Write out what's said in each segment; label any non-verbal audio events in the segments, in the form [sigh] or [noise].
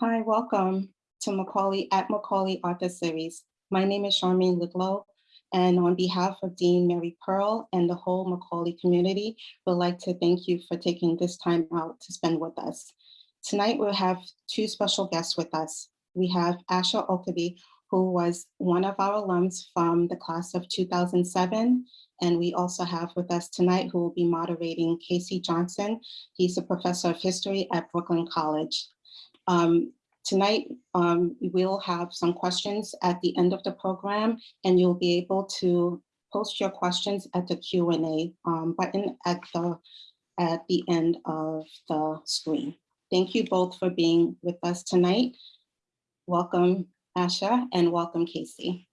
Hi, welcome to Macaulay at Macaulay Author Series. My name is Charmaine Ludlow, and on behalf of Dean Mary Pearl and the whole Macaulay community, we'd like to thank you for taking this time out to spend with us. Tonight, we'll have two special guests with us. We have Asher Orkaby, who was one of our alums from the class of 2007. And we also have with us tonight who will be moderating KC Johnson. He's a professor of history at Brooklyn College. Um, tonight, um, we'll have some questions at the end of the program, and you'll be able to post your questions at the Q&A um, button at the, at the end of the screen. Thank you both for being with us tonight. Welcome, Asher, and welcome, KC.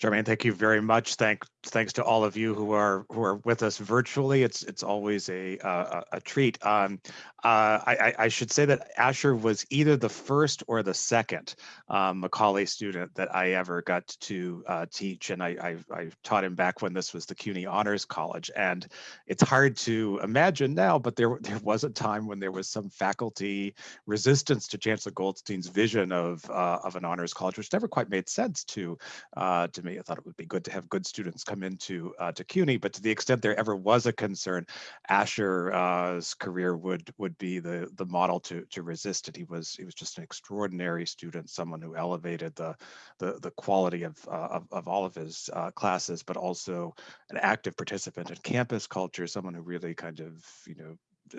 Charmaine, thank you very much. Thank, thanks to all of you who are who are with us virtually. It's it's always a a, a treat. Um, uh, I, I should say that Asher was either the first or the second um, Macaulay student that I ever got to uh, teach, and I, I, I taught him back when this was the CUNY Honors College. And it's hard to imagine now, but there there was a time when there was some faculty resistance to Chancellor Goldstein's vision of uh, of an honors college, which never quite made sense to uh, to me. I thought it would be good to have good students come into uh, to CUNY, but to the extent there ever was a concern, Asher's career would would be the the model to to resist it. He was he was just an extraordinary student, someone who elevated the the the quality of uh, of, of all of his uh, classes, but also an active participant in campus culture, someone who really kind of you know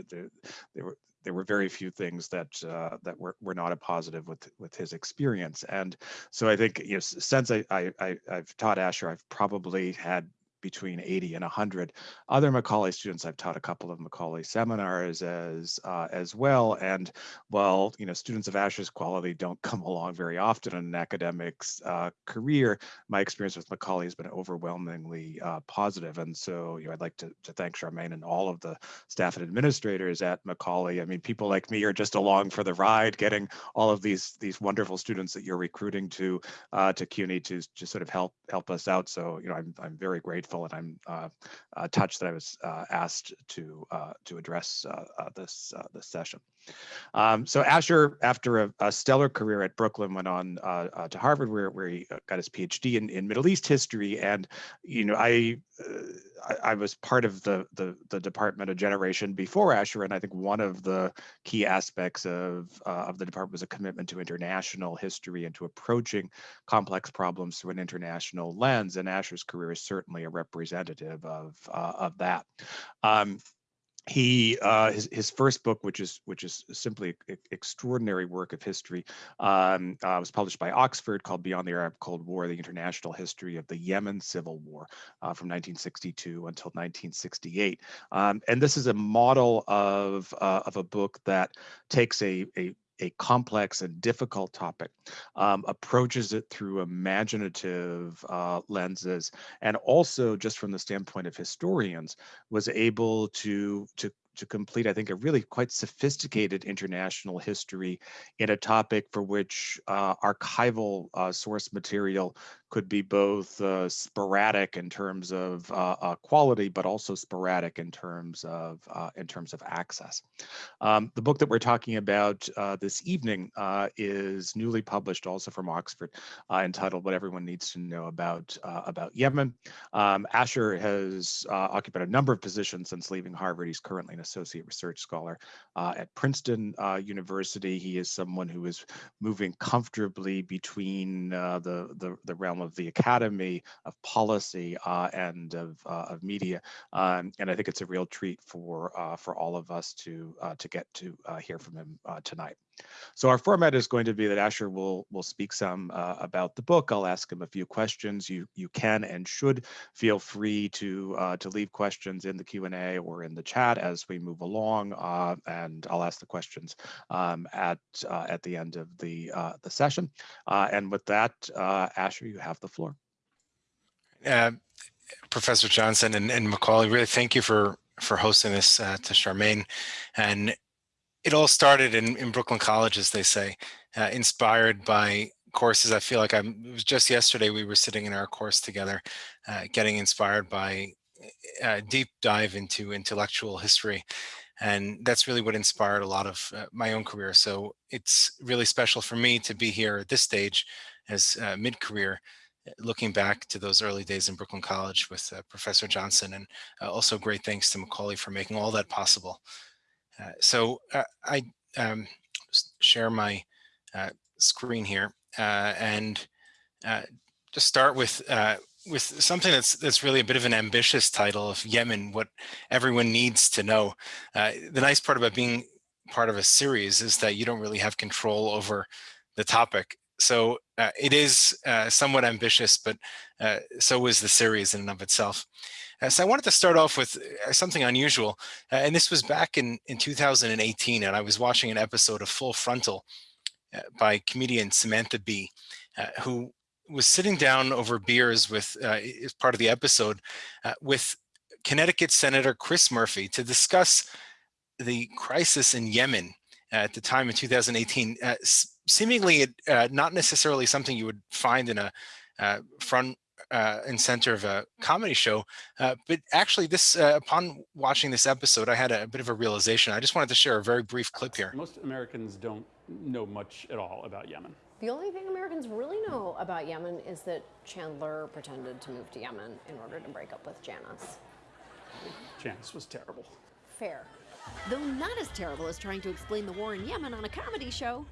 there, there were there were very few things that uh, that were, were not a positive with with his experience. And so I think you know, since I, I, I've taught Asher, I've probably had between 80 and 100 other Macaulay students. I've taught a couple of Macaulay seminars as uh, as well. And while you know students of Asher's quality don't [laughs] come along very often in an academic's uh, career, my experience with Macaulay has been overwhelmingly uh, positive. And so you know, I'd like to, to thank Charmaine and all of the staff and administrators at Macaulay. I mean, people like me are just along for the ride, getting all of these these wonderful students that you're recruiting to uh, to CUNY to just sort of help help us out. So you know, I'm I'm very grateful and I'm uh, uh, touched that I was uh, asked to uh, to address uh, this this session. Um, so Asher, after a, a, stellar career at Brooklyn, went on to Harvard, where where he got his PhD in, in Middle East history. And you know, I I, I, was part of the, the, the department a generation before Asher, and I think one of the key aspects of uh, of the department was a commitment to international history and to approaching complex problems through an international lens. And Asher's career is certainly a representative of uh, of that. Um, he uh, his his first book, which is which is simply extraordinary work of history, um, uh, was published by Oxford called Beyond the Arab Cold War: The International History of the Yemen Civil War uh, from 1962 until 1968. Um, and this is a model of uh, of a book that takes a a a complex and difficult topic, um, approaches it through imaginative uh, lenses, and also just from the standpoint of historians, was able to to to complete, I think, a really quite sophisticated international history in a topic for which uh, archival uh, source material could be both uh, sporadic in terms of uh, uh, quality, but also sporadic in terms of uh, in terms of access. Um, the book that we're talking about this evening is newly published, also from Oxford, entitled "What Everyone Needs to Know About About Yemen." Um, Asher has occupied a number of positions since leaving Harvard. He's currently an associate research scholar uh, at Princeton uh, University. He is someone who is moving comfortably between uh, the, the, the realm of the academy, of policy, uh, and of, uh, of media. Um, and I think it's a real treat for uh, for all of us to to get to hear from him tonight. So our format is going to be that Asher will will speak some uh, about the book. I'll ask him a few questions. You you can and should feel free to uh, to leave questions in the Q and A or in the chat as we move along, uh, and I'll ask the questions um, at uh, at the end of the uh, the session. Uh, and with that, Asher, you have the floor. Professor Johnson and, and Macaulay, really thank you for for hosting this to Charmaine and it all started in, in Brooklyn College, as they say, uh, inspired by courses. I feel like I'm, it was just yesterday we were sitting in our course together, uh, getting inspired by a uh, deep dive into intellectual history. And that's really what inspired a lot of uh, my own career. So it's really special for me to be here at this stage as uh, mid-career, looking back to those early days in Brooklyn College with uh, Professor Johnson. And also great thanks to Macaulay for making all that possible. Uh, so I um, share my screen here and just start with with something that's that's really a bit of an ambitious title of Yemen, what everyone needs to know. Uh, the nice part about being part of a series is that you don't really have control over the topic. So uh, it is uh, somewhat ambitious, but uh, so is the series in and of itself. Uh, so I wanted to start off with uh, something unusual, and this was back in, in 2018, and I was watching an episode of Full Frontal by comedian Samantha Bee, who was sitting down over beers with, uh, as part of the episode, uh, with Connecticut Senator Chris Murphy to discuss the crisis in Yemen at the time in 2018. Uh, seemingly uh, not necessarily something you would find in a uh, front uh, and center of a comedy show, but actually this, upon watching this episode, I had a, a bit of a realization. I just wanted to share a very brief clip here. Most Americans don't know much at all about Yemen. The only thing Americans really know about Yemen is that Chandler pretended to move to Yemen in order to break up with Janice. Janice was terrible. Fair. Though not as terrible as trying to explain the war in Yemen on a comedy show.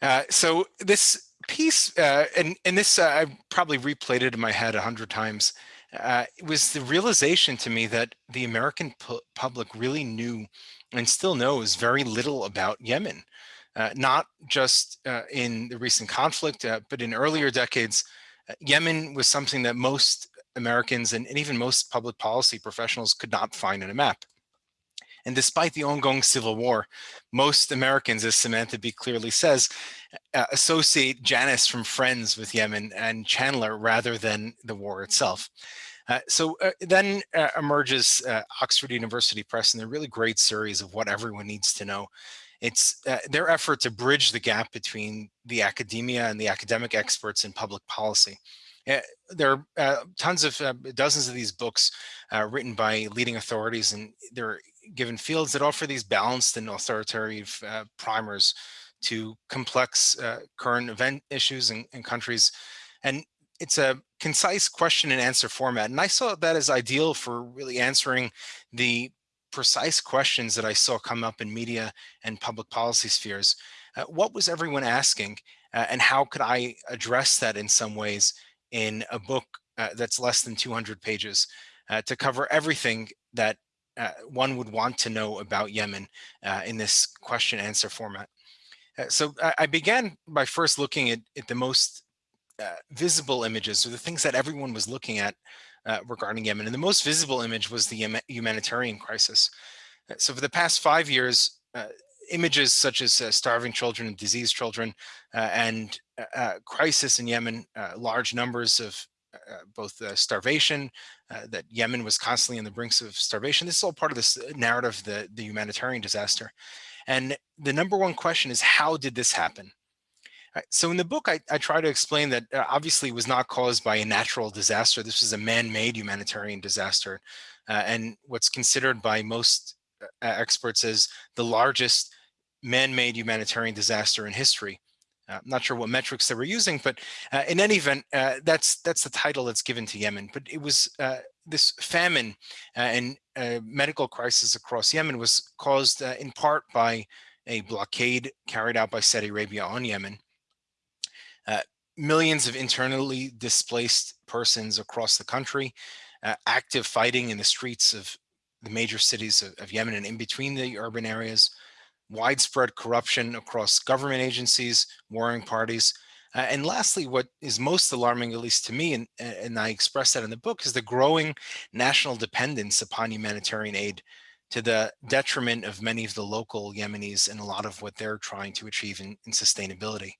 Uh, so this piece, uh, and, and this uh, I probably replayed it in my head a hundred times, uh, it was the realization to me that the American pu public really knew and still knows very little about Yemen uh, not just uh, in the recent conflict, uh, but in earlier decades, Yemen was something that most Americans and, and, even most public policy professionals could not find in a map. And despite the ongoing civil war, most Americans, as Samantha Bee clearly says, uh, associate Janice from Friends with Yemen and Chandler rather than the war itself. Uh, so uh, then uh, emerges Oxford University Press and a really great series of what everyone needs to know. It's uh, their effort to bridge the gap between the academia and the academic experts in public policy. Uh, there are uh, tons of uh, dozens of these books uh, written by leading authorities and they're given fields that offer these balanced and authoritative uh, primers to complex current event issues in, in countries. And it's a concise question and answer format. And I saw that as ideal for really answering the precise questions that I saw come up in media and public policy spheres. Uh, what was everyone asking uh, and how could I address that in some ways in a book uh, that's less than 200 pages uh, to cover everything that uh, one would want to know about Yemen uh, in this question answer format. so I began by first looking at, at the most visible images or the things that everyone was looking at uh, regarding Yemen. And the most visible image was the humanitarian crisis. Uh, so for the past five years, uh, images such as uh, starving children and diseased children uh, and uh, crisis in Yemen, large numbers of both starvation, that Yemen was constantly on the brinks of starvation. This is all part of this narrative, the, the humanitarian disaster. And the number one question is, how did this happen? So in the book, I, I try to explain that uh, obviously was not caused by a natural disaster. This was a man-made humanitarian disaster. Uh, and what's considered by most uh, experts as the largest man-made humanitarian disaster in history. Uh, I'm not sure what metrics they were using, but uh, in any event, uh, that's that's the title that's given to Yemen. But it was this famine and medical crisis across Yemen was caused in part by a blockade carried out by Saudi Arabia on Yemen uh, millions of internally displaced persons across the country, uh, active fighting in the streets of the major cities of, of, Yemen and in between the urban areas, widespread corruption across government agencies, warring parties. Uh, and lastly, what is most alarming, at least to me, and, and I express that in the book, is the growing national dependence upon humanitarian aid to the detriment of many of the local Yemenis and a lot of what they're trying to achieve in, in sustainability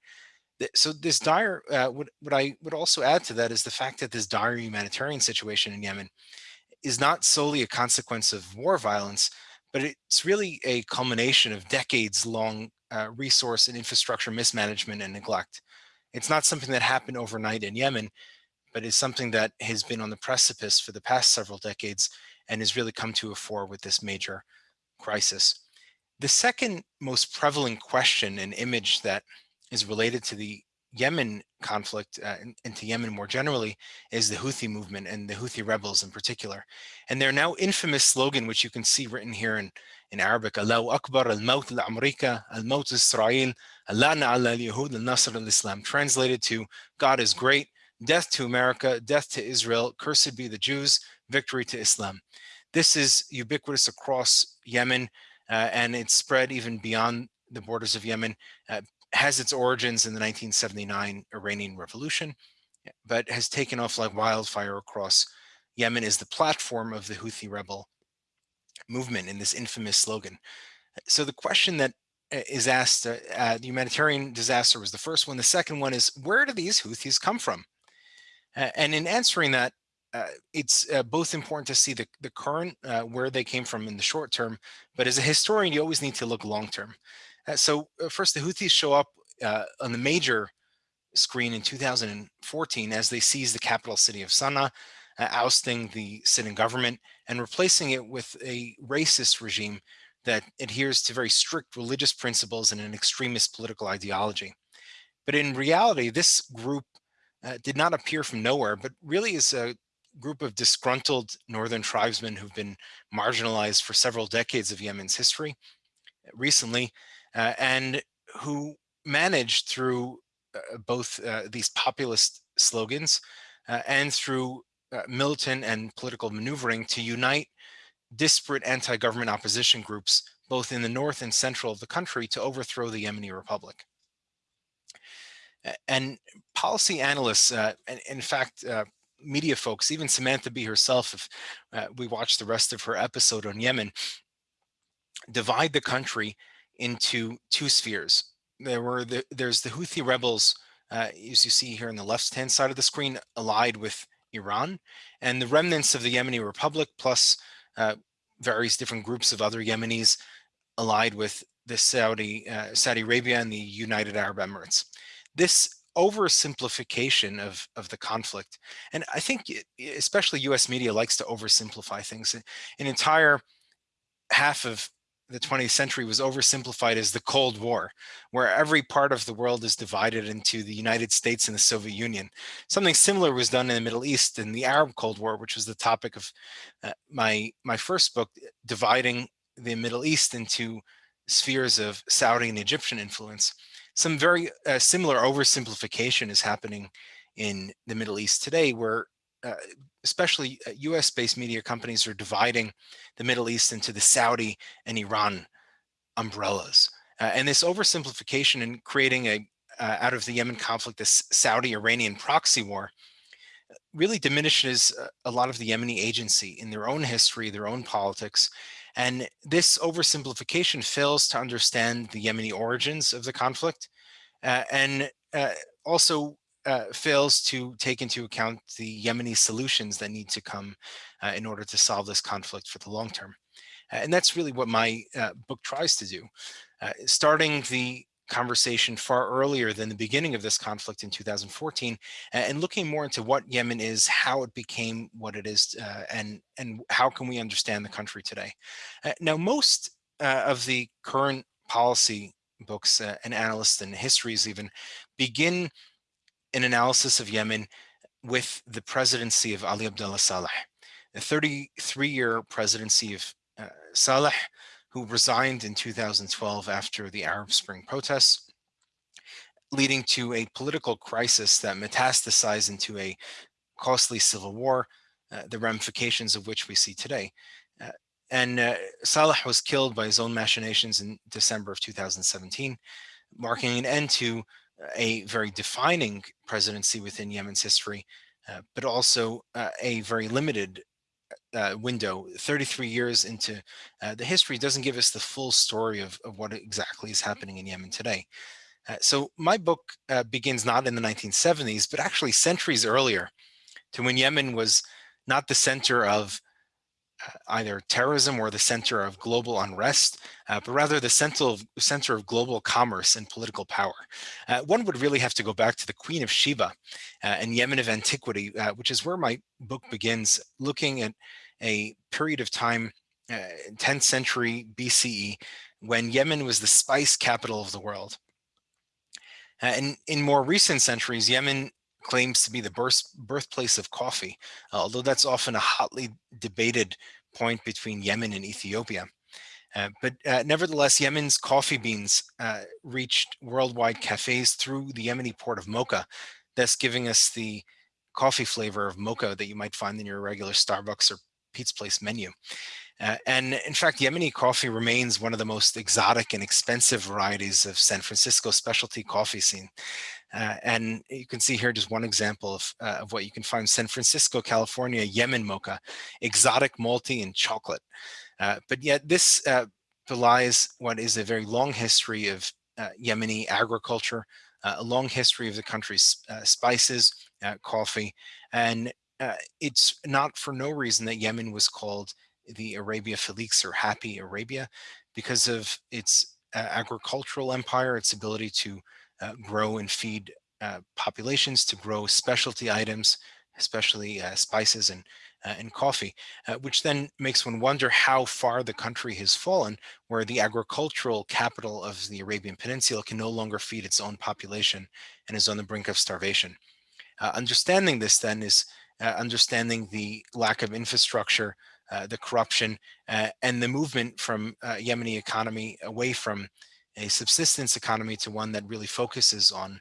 so this dire, uh, what, what I would also add to that is the fact that this dire humanitarian situation in Yemen is not solely a consequence of war violence, but it's really a culmination of decades long uh, resource and infrastructure mismanagement and neglect. It's not something that happened overnight in Yemen, but is something that has been on the precipice for the past several decades and has really come to a fore with this major crisis. The second most prevalent question and image that is related to the Yemen conflict uh, and, to Yemen more generally is the Houthi movement and the Houthi rebels in particular. And their now infamous slogan, which you can see written here in, in Arabic, Allahu Akbar, al-Maut al-Amrika, al-Maut Israel, Allahna ala al-Yahud, al-Nasr al-Islam, translated to God is great, death to America, death to Israel, cursed be the Jews, victory to Islam. This is ubiquitous across Yemen uh, and it's spread even beyond the borders of Yemen. Uh, has its origins in the 1979 Iranian Revolution, but has taken off like wildfire across Yemen is the platform of the Houthi rebel movement in this infamous slogan. So the question that uh, asked, uh, uh, the humanitarian disaster was the first one. The second one is, where do these Houthis come from? Uh, and in answering that, uh, it's uh, both important to see the, the current, where they came from in the short term, but as a historian, you always need to look long term. Uh, so uh, first, the Houthis show up uh, on the major screen in 2014 as they seize the capital city of Sana'a, uh, ousting the sitting government and replacing it with a racist regime that adheres to very strict religious principles and an extremist political ideology. But in reality, this group uh, did not appear from nowhere, but really is a group of disgruntled northern tribesmen who've been marginalized for several decades of Yemen's history. Recently, uh, and who managed through uh, both uh, these populist slogans uh, and through uh, militant and political maneuvering to unite disparate anti-government opposition groups both in the north and central of the country to overthrow the Yemeni Republic. And policy analysts, uh, and in fact, uh, media folks, even Samantha Bee herself, if uh, we watched the rest of her episode on Yemen, divide the country into two spheres. There were the, there's the Houthi rebels, uh, as you see here on the left-hand side of the screen, allied with Iran, and the remnants of the Yemeni Republic, plus uh, various different groups of other Yemenis allied with the Saudi, uh, Saudi Arabia and the United Arab Emirates. This oversimplification of, of the conflict, and I think especially US media likes to oversimplify things. An entire half of the 20th century was oversimplified as the Cold War, where every part of the world is divided into the United States and the Soviet Union. Something similar was done in the Middle East in the Arab Cold War, which was the topic of uh, my, my first book, dividing the Middle East into spheres of Saudi and Egyptian influence. Some very uh, similar oversimplification is happening in the Middle East today, where uh, especially US-based uh, media companies are dividing the Middle East into the Saudi and Iran umbrellas. Uh, and this oversimplification and creating a uh, out of the Yemen conflict, this Saudi-Iranian proxy war, really diminishes a lot of the Yemeni agency in their own history, their own politics. And this oversimplification fails to understand the Yemeni origins of the conflict uh, and uh, also uh, fails to take into account the Yemeni solutions that need to come uh, in order to solve this conflict for the long term. Uh, and that's really what my uh, book tries to do. Uh, starting the conversation far earlier than the beginning of this conflict in 2014 and looking more into what Yemen is, how it became what it is, uh, and, and how can we understand the country today. now, most of the current policy books and analysts and histories even begin an analysis of Yemen with the presidency of Ali Abdullah Saleh, a 33-year presidency of uh, Saleh, who resigned in 2012 after the Arab Spring protests, leading to a political crisis that metastasized into a costly civil war, uh, the ramifications of which we see today. Uh, and uh, Saleh was killed by his own machinations in December of 2017, marking an end to a very defining presidency within Yemen's history, uh, but also uh, a very limited uh, window. 33 years into uh, the history doesn't give us the full story of, of what exactly is happening in Yemen today. Uh, so my book uh, begins not in the 1970s, but actually centuries earlier to when Yemen was not the center of either terrorism or the center of global unrest, uh, but rather the center of, center of global commerce and political power. Uh, one would really have to go back to the Queen of Sheba uh, and Yemen of antiquity, uh, which is where my book begins, looking at a period of time uh, 10th century BCE when Yemen was the spice capital of the world. Uh, and in more recent centuries, Yemen claims to be the birth, birthplace of coffee, uh, although that's often a hotly debated point between Yemen and Ethiopia. Uh, but uh, nevertheless, Yemen's coffee beans uh, reached worldwide cafes through the Yemeni port of Mocha, thus giving us the coffee flavor of mocha that you might find in your regular Starbucks or Pete's Place menu. Uh, and in fact, Yemeni coffee remains one of the most exotic and expensive varieties of San Francisco specialty coffee scene. Uh, and you can see here just one example of, uh, of what you can find San Francisco, California, Yemen mocha, exotic malty and chocolate. Uh, but yet this uh, belies what is a very long history of uh, Yemeni agriculture, a long history of the country's spices, coffee, and it's not for no reason that Yemen was called the Arabia Felix or Happy Arabia because of its uh, agricultural empire, its ability to uh, grow and feed uh, populations, to grow specialty items, especially uh, spices and, uh, and coffee, uh, which then makes one wonder how far the country has fallen, where the agricultural capital of the Arabian Peninsula can no longer feed its own population and is on the brink of starvation. understanding this then is understanding the lack of infrastructure uh, the corruption, uh, and the movement from uh, Yemeni economy away from a subsistence economy to one that really focuses on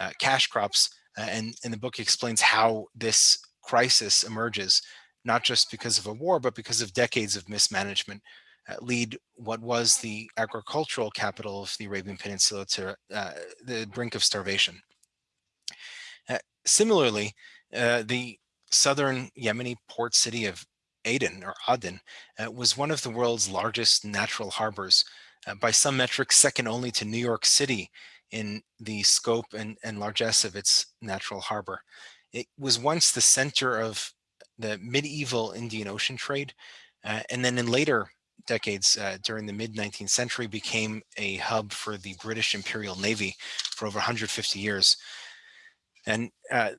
uh, cash crops. Uh, and, and the book explains how this crisis emerges, not just because of a war, but because of decades of mismanagement lead what was the agricultural capital of the Arabian Peninsula to the brink of starvation. similarly, the southern Yemeni port city of Aden or Aden uh, was one of the world's largest natural harbors, uh, by some metrics second only to New York City in the scope and, and largesse of its natural harbor. It was once the center of the medieval Indian Ocean trade, uh, and then in later decades uh, during the mid 19th century became a hub for the British Imperial Navy for over 150 years. And uh,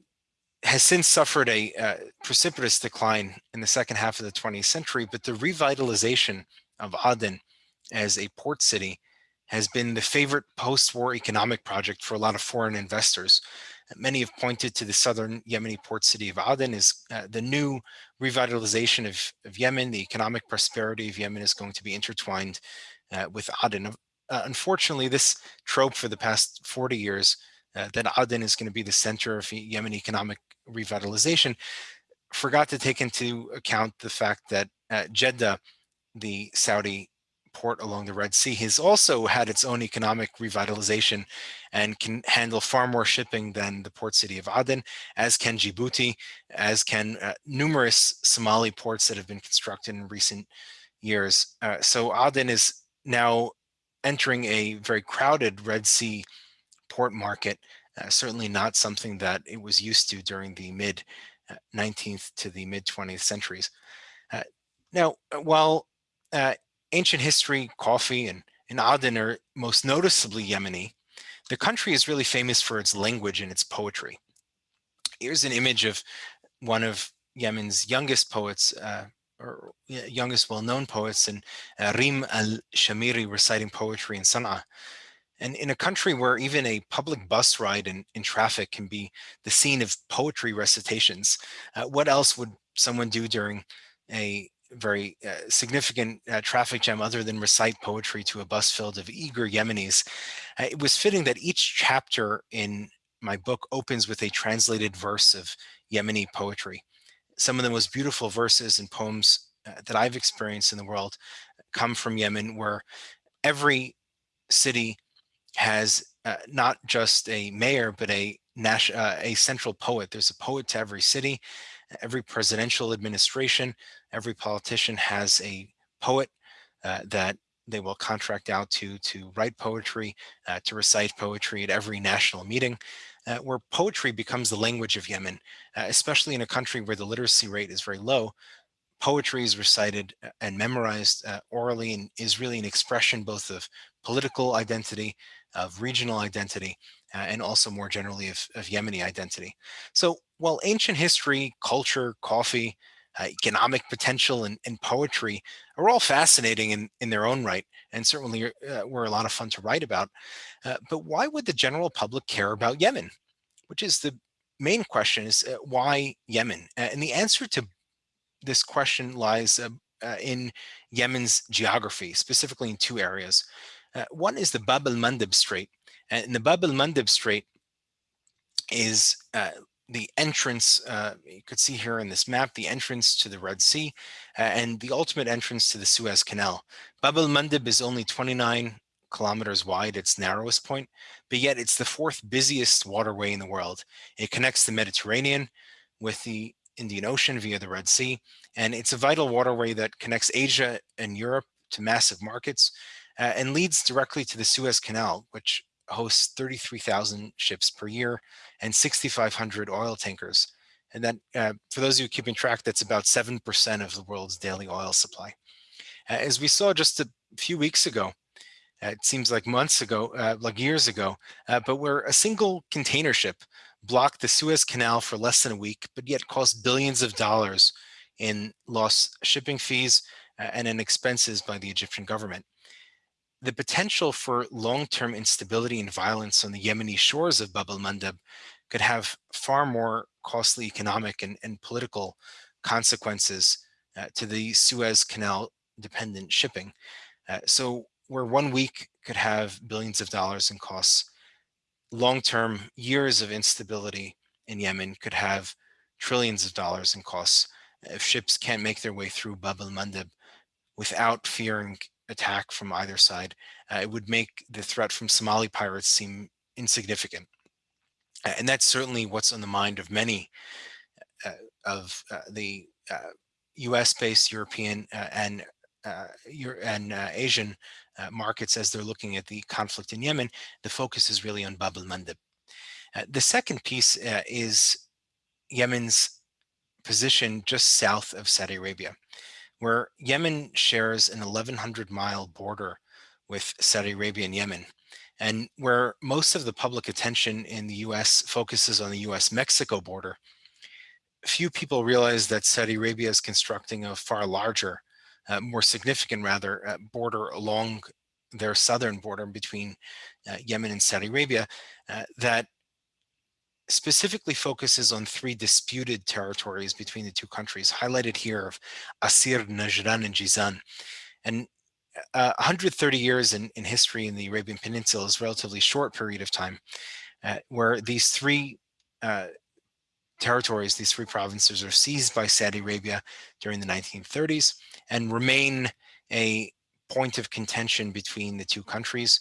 has since suffered a uh, precipitous decline in the second half of the 20th century, but the revitalization of Aden as a port city has been the favorite post-war economic project for a lot of foreign investors. Many have pointed to the southern Yemeni port city of Aden as uh, the new revitalization of, of Yemen. The economic prosperity of Yemen is going to be intertwined uh, with Aden. Uh, unfortunately, this trope for the past 40 years uh, that Aden is going to be the center of Yemen economic revitalization, forgot to take into account the fact that uh, Jeddah, the Saudi port along the Red Sea, has also had its own economic revitalization and can handle far more shipping than the port city of Aden, as can Djibouti, as can uh, numerous Somali ports that have been constructed in recent years. Uh, so Aden is now entering a very crowded Red Sea port market, uh, certainly not something that it was used to during the mid 19th uh, to the mid 20th centuries. Uh, now, uh, while uh, ancient history, coffee, and, and Aden are most noticeably Yemeni, the country is really famous for its language and its poetry. Here's an image of one of Yemen's youngest poets, uh, or youngest well-known poets, and uh, Rim al-Shamiri reciting poetry in Sana'a. And in a country where even a public bus ride in, in traffic can be the scene of poetry recitations, uh, what else would someone do during a very uh, significant uh, traffic jam other than recite poetry to a bus filled of eager Yemenis? Uh, it was fitting that each chapter in my book opens with a translated verse of Yemeni poetry. Some of the most beautiful verses and poems uh, that I've experienced in the world come from Yemen where every city has uh, not just a mayor, but a, uh, a central poet. There's a poet to every city, every presidential administration, every politician has a poet uh, that they will contract out to to write poetry, uh, to recite poetry at every national meeting, uh, where poetry becomes the language of Yemen, uh, especially in a country where the literacy rate is very low. Poetry is recited and memorized orally and is really an expression both of political identity of regional identity, uh, and also more generally of, of, Yemeni identity. So while ancient history, culture, coffee, uh, economic potential and, and poetry are all fascinating in, in their own right and certainly uh, were a lot of fun to write about. Uh, but why would the general public care about Yemen? Which is the main question is uh, why Yemen? Uh, and the answer to this question lies uh, uh, in Yemen's geography, specifically in two areas. one is the Bab el-Mandeb Strait. And the Bab el-Mandeb Strait is the entrance, uh, you could see here in this map, the entrance to the Red Sea uh, and the ultimate entrance to the Suez Canal. Bab el-Mandeb is only 29 kilometers wide, its narrowest point, but yet it's the fourth busiest waterway in the world. It connects the Mediterranean with the Indian Ocean via the Red Sea, and it's a vital waterway that connects Asia and Europe to massive markets uh, and leads directly to the Suez Canal, which hosts 33,000 ships per year and 6,500 oil tankers. And that, uh, for those of you keeping track, that's about 7% of the world's daily oil supply. As we saw just a few weeks ago, uh, it seems like months ago, uh, like years ago, uh, but where a single container ship blocked the Suez Canal for less than a week, but yet cost billions of dollars in lost shipping fees uh, and in expenses by the Egyptian government the potential for long-term instability and violence on the Yemeni shores of Bab el-Mandeb could have far more costly economic and, and political consequences uh, to the Suez Canal dependent shipping. Uh, so where one week could have billions of dollars in costs, long-term years of instability in Yemen could have trillions of dollars in costs if ships can't make their way through Bab el-Mandeb without fearing attack from either side, uh, it would make the threat from Somali pirates seem insignificant. and that's certainly what's on the mind of many uh, of uh, the US-based uh, European uh, and and Asian markets as they're looking at the conflict in Yemen. The focus is really on Bab el-Mandeb. the second piece is Yemen's position just south of Saudi Arabia where Yemen shares an 1100 mile border with Saudi Arabia and Yemen, and where most of the public attention in the US focuses on the US Mexico border, few people realize that Saudi Arabia is constructing a far larger, uh, more significant rather, uh, border along their southern border between uh, Yemen and Saudi Arabia uh, that specifically focuses on three disputed territories between the two countries, highlighted here of Asir, Najran, and Jizan. And uh, 130 years in, in history in the Arabian Peninsula is a relatively short period of time uh, where these three uh, territories, these three provinces are seized by Saudi Arabia during the 1930s and remain a point of contention between the two countries.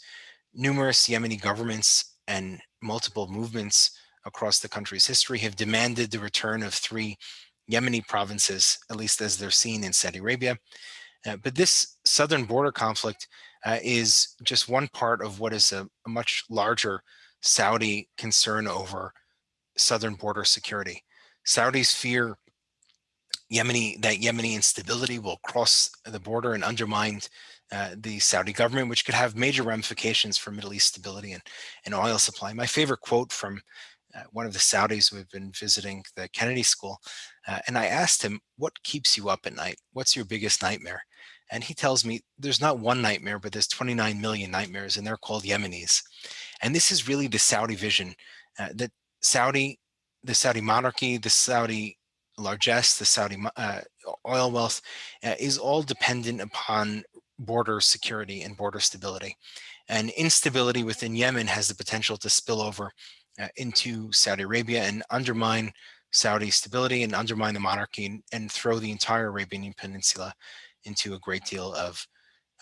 Numerous Yemeni governments and multiple movements across the country's history have demanded the return of three Yemeni provinces, at least as they're seen in Saudi Arabia. Uh, but this southern border conflict uh, is just one part of what is a, a, much larger Saudi concern over southern border security. Saudis fear Yemeni that Yemeni instability will cross the border and undermine uh, the Saudi government, which could have major ramifications for Middle East stability and, and oil supply. My favorite quote from uh, one of the Saudis have been visiting the Kennedy School, uh, and I asked him, what keeps you up at night? What's your biggest nightmare? And he tells me there's not one nightmare, but there's 29 million nightmares, and they're called Yemenis. And this is really the Saudi vision uh, that Saudi, the Saudi monarchy, the Saudi largesse, the Saudi uh, oil wealth uh, is all dependent upon border security and border stability. And instability within Yemen has the potential to spill over into Saudi Arabia and undermine Saudi stability and undermine the monarchy and, and throw the entire Arabian Peninsula into a great deal of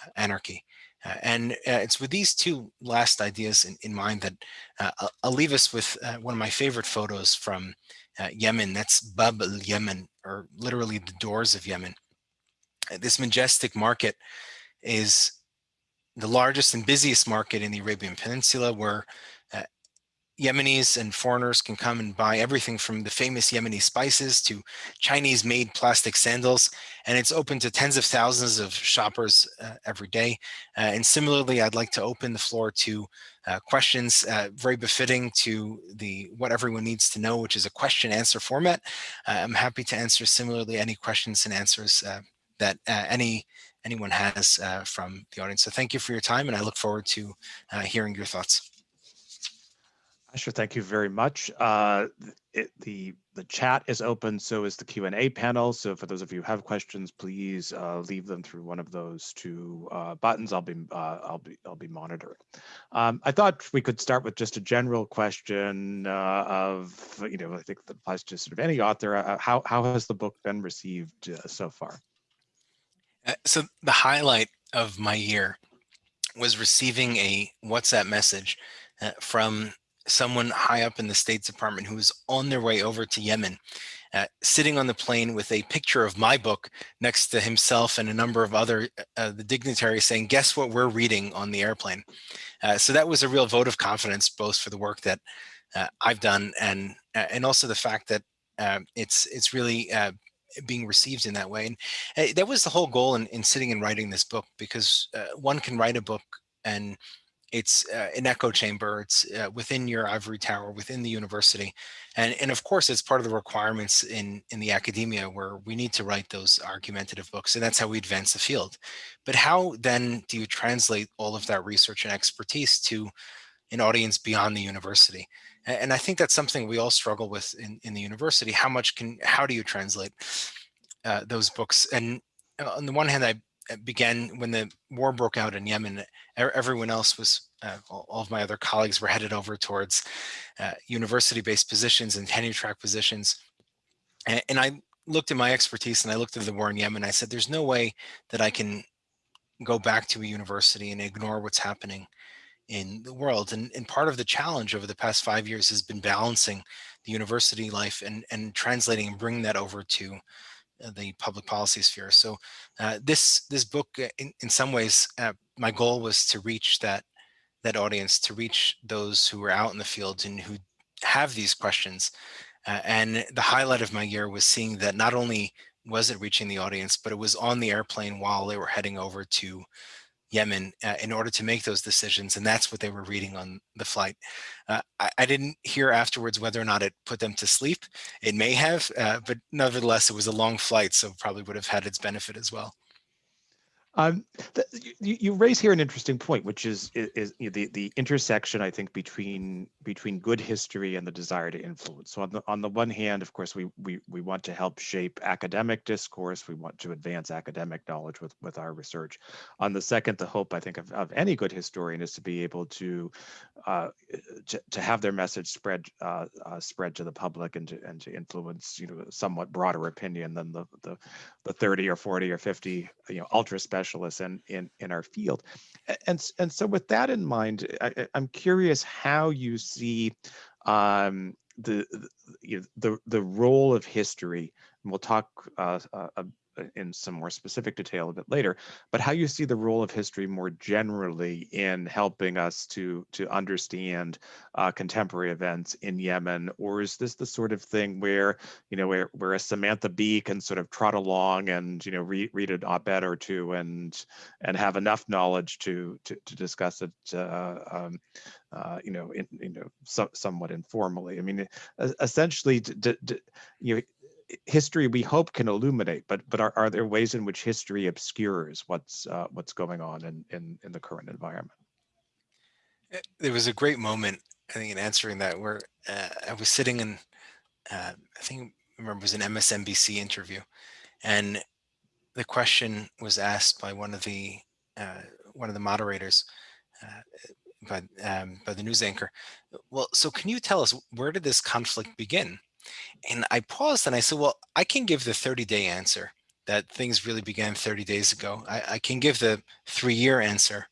uh, anarchy. Uh, and uh, it's with these two last ideas in, in mind that uh, I'll, I'll, leave us with uh, one of my favorite photos from uh, Yemen. That's Bab el-Yemen, or literally the doors of Yemen. this majestic market is the largest and busiest market in the Arabian Peninsula where Yemenis and foreigners can come and buy everything from the famous Yemeni spices to Chinese made plastic sandals. And it's open to tens of thousands of shoppers uh, every day. Uh, and similarly, I'd like to open the floor to uh, questions uh, very befitting to the what everyone needs to know, which is a question answer format. Uh, I'm happy to answer similarly any questions and answers uh, that any anyone has from the audience. So thank you for your time and I look forward to hearing your thoughts. Sure, thank you very much. Uh, it, the the chat is open, so is the Q and A panel. So for those of you who have questions, please uh, leave them through one of those two uh, buttons. I'll be uh, I'll be I'll be monitoring. Um, I thought we could start with just a general question uh, of you know I think that applies to sort of any author. Uh, how how has the book been received so far? so the highlight of my year was receiving a WhatsApp message from someone high up in the State Department who was on their way over to Yemen, uh, sitting on the plane with a picture of my book next to himself and a number of other uh, the dignitaries saying, guess what we're reading on the airplane. Uh, so that was a real vote of confidence, both for the work that uh, I've done and uh, and also the fact that uh, it's it's really being received in that way. And that was the whole goal in, in sitting and writing this book, because one can write a book and it's uh, an echo chamber. It's uh, within your ivory tower, within the university. And, and of course, it's part of the requirements in, in the academia where we need to write those argumentative books. And that's how we advance the field. But how then do you translate all of that research and expertise to an audience beyond the university? And I think that's something we all struggle with in, in the university. How much can, how do you translate uh, those books? And uh, on the one hand, I began when the war broke out in Yemen, everyone else was, uh, all of my other colleagues were headed over towards uh, university-based positions and tenure track positions. And, and, I looked at my expertise and I looked at the war in Yemen. I said, there's no way that I can go back to a university and ignore what's happening in the world. And, and part of the challenge over the past five years has been balancing the university life and, and translating and bringing that over to the public policy sphere. So uh, this this book, uh, in, in some ways, uh, my goal was to reach that that audience, to reach those who are out in the field and who have these questions. Uh, and the highlight of my year was seeing that not only was it reaching the audience, but it was on the airplane while they were heading over to Yemen uh, in order to make those decisions. And that's what they were reading on the flight. Uh, I, I, didn't hear afterwards whether or not it put them to sleep. It may have, uh, but nevertheless, it was a long flight, so probably would have had its benefit as well. Um, the, you, you, raise here an interesting point, which is is, is the the intersection I think between between good history and the desire to influence. So on the on the one hand, of course, we we we want to help shape academic discourse. We want to advance academic knowledge with with our research. On the second, the hope I think of, of any good historian is to be able to uh, to, to have their message spread uh, uh, spread to the public and to and to influence you know somewhat broader opinion than the the the 30 or 40 or 50 you know ultra specialists in in in our field. And and so with that in mind I, am curious how you see um, the the, the the role of history and we'll talk uh, uh, in some more specific detail a bit later, but how you see the role of history more generally in helping us to to understand uh, contemporary events in Yemen, or is this the sort of thing where you know where where a Samantha Bee can sort of trot along and you know read read an op-ed or two and and have enough knowledge to to, to discuss it uh, um, uh, you know, in, you know, so, somewhat informally. I mean, essentially, you know, history we hope can illuminate, but but are, are there ways in which history obscures what's uh, what's going on in, in in the current environment? Eh, there was a great moment, I think, in answering that where uh, I was sitting in, uh, I think I remember it was an MSNBC interview, and the question was asked by one of the uh, one of the moderators, uh, by um, by the news anchor. Well, so can you tell us where did this conflict begin? And I paused and I said, well, I can give the 30 day answer that things really began 30 days ago. I, I can give the three year answer.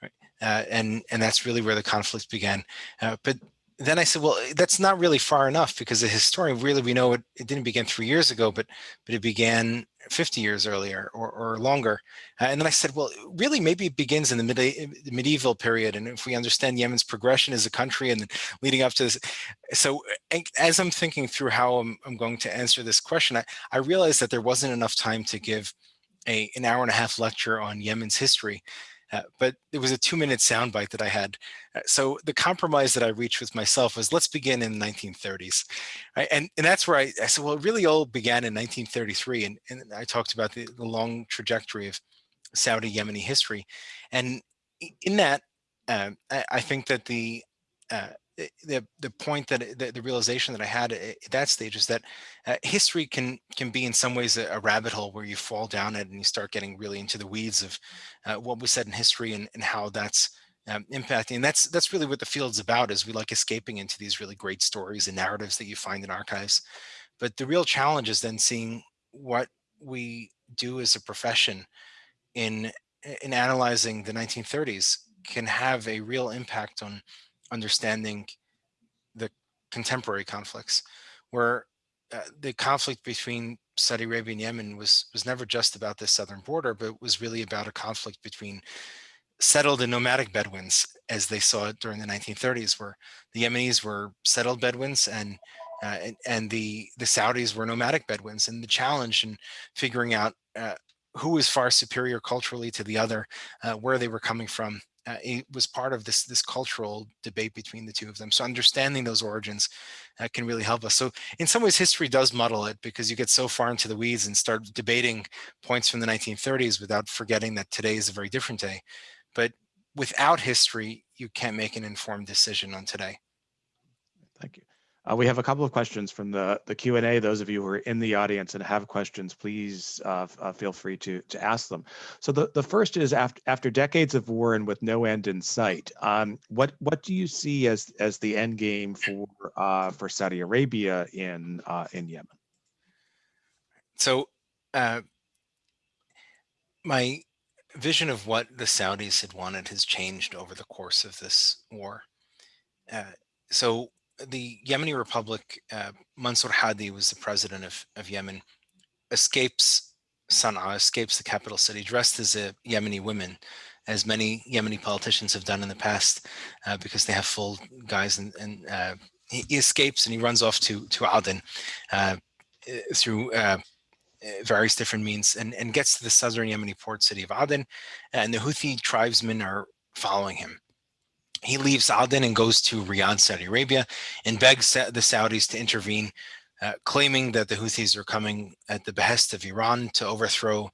Right? Uh, and, and that's really where the conflict began. Uh, but then I said, well, that's not really far enough because the historian really, we know it, it didn't begin three years ago, but, but it began 50 years earlier or, or longer. Uh, and then I said, well, really, maybe it begins in the mid medieval period. And if we understand Yemen's progression as a country and leading up to this. So as I'm thinking through how I'm, I'm going to answer this question, I, I realized that there wasn't enough time to give a, an hour and a half lecture on Yemen's history. Uh, but it was a two minute soundbite that I had. Uh, so the compromise that I reached with myself was let's begin in the 1930s. Right? And, and that's where I, I, said, well, it really all began in 1933. And, and I talked about the, the long trajectory of Saudi Yemeni history. And in that, uh, I, I, think that the uh, the the point that the, the, realization that I had at that stage is that uh, history can can be in some ways a, a, rabbit hole where you fall down it and you start getting really into the weeds of uh, what was said in history and, and how that's um, impacting. And that's that's really what the field's about is we like escaping into these really great stories and narratives that you find in archives. But the real challenge is then seeing what we do as a profession in in analyzing the 1930s can have a real impact on understanding the contemporary conflicts, where uh, the conflict between Saudi Arabia and Yemen was was never just about the southern border, but was really about a conflict between settled and nomadic Bedouins, as they saw it during the 1930s, where the Yemenis were settled Bedouins and uh, and, and, the the Saudis were nomadic Bedouins, and the challenge in figuring out uh, who was far superior culturally to the other, uh, where they were coming from, uh, it was part of this this cultural debate between the two of them. So understanding those origins uh, can really help us. So in some ways, history does muddle it because you get so far into the weeds and start debating points from the 1930s without forgetting that today is a very different day. But without history, you can't make an informed decision on today. Uh, we have a couple of questions from the, the Q&A. Those of you who are in the audience and have questions, please uh, uh, feel free to, to ask them. So the, the first is after, after decades of war and with no end in sight, um, what, what do you see as, as the end game for, uh, for Saudi Arabia in, uh, in Yemen? So uh, my vision of what the Saudis had wanted has changed over the course of this war. so the Yemeni Republic, uh, Mansour Hadi was the president of, of Yemen, escapes Sana'a, escapes the capital city, dressed as a Yemeni woman, as many Yemeni politicians have done in the past, uh, because they have full guys, and, and uh, he, escapes and he runs off to to Aden uh, through uh, various different means, and, and gets to the southern Yemeni port city of Aden, and the Houthi tribesmen are following him. He leaves Aden and goes to Riyadh, Saudi Arabia, and begs the Saudis to intervene, uh, claiming that the Houthis are coming at the behest of Iran to overthrow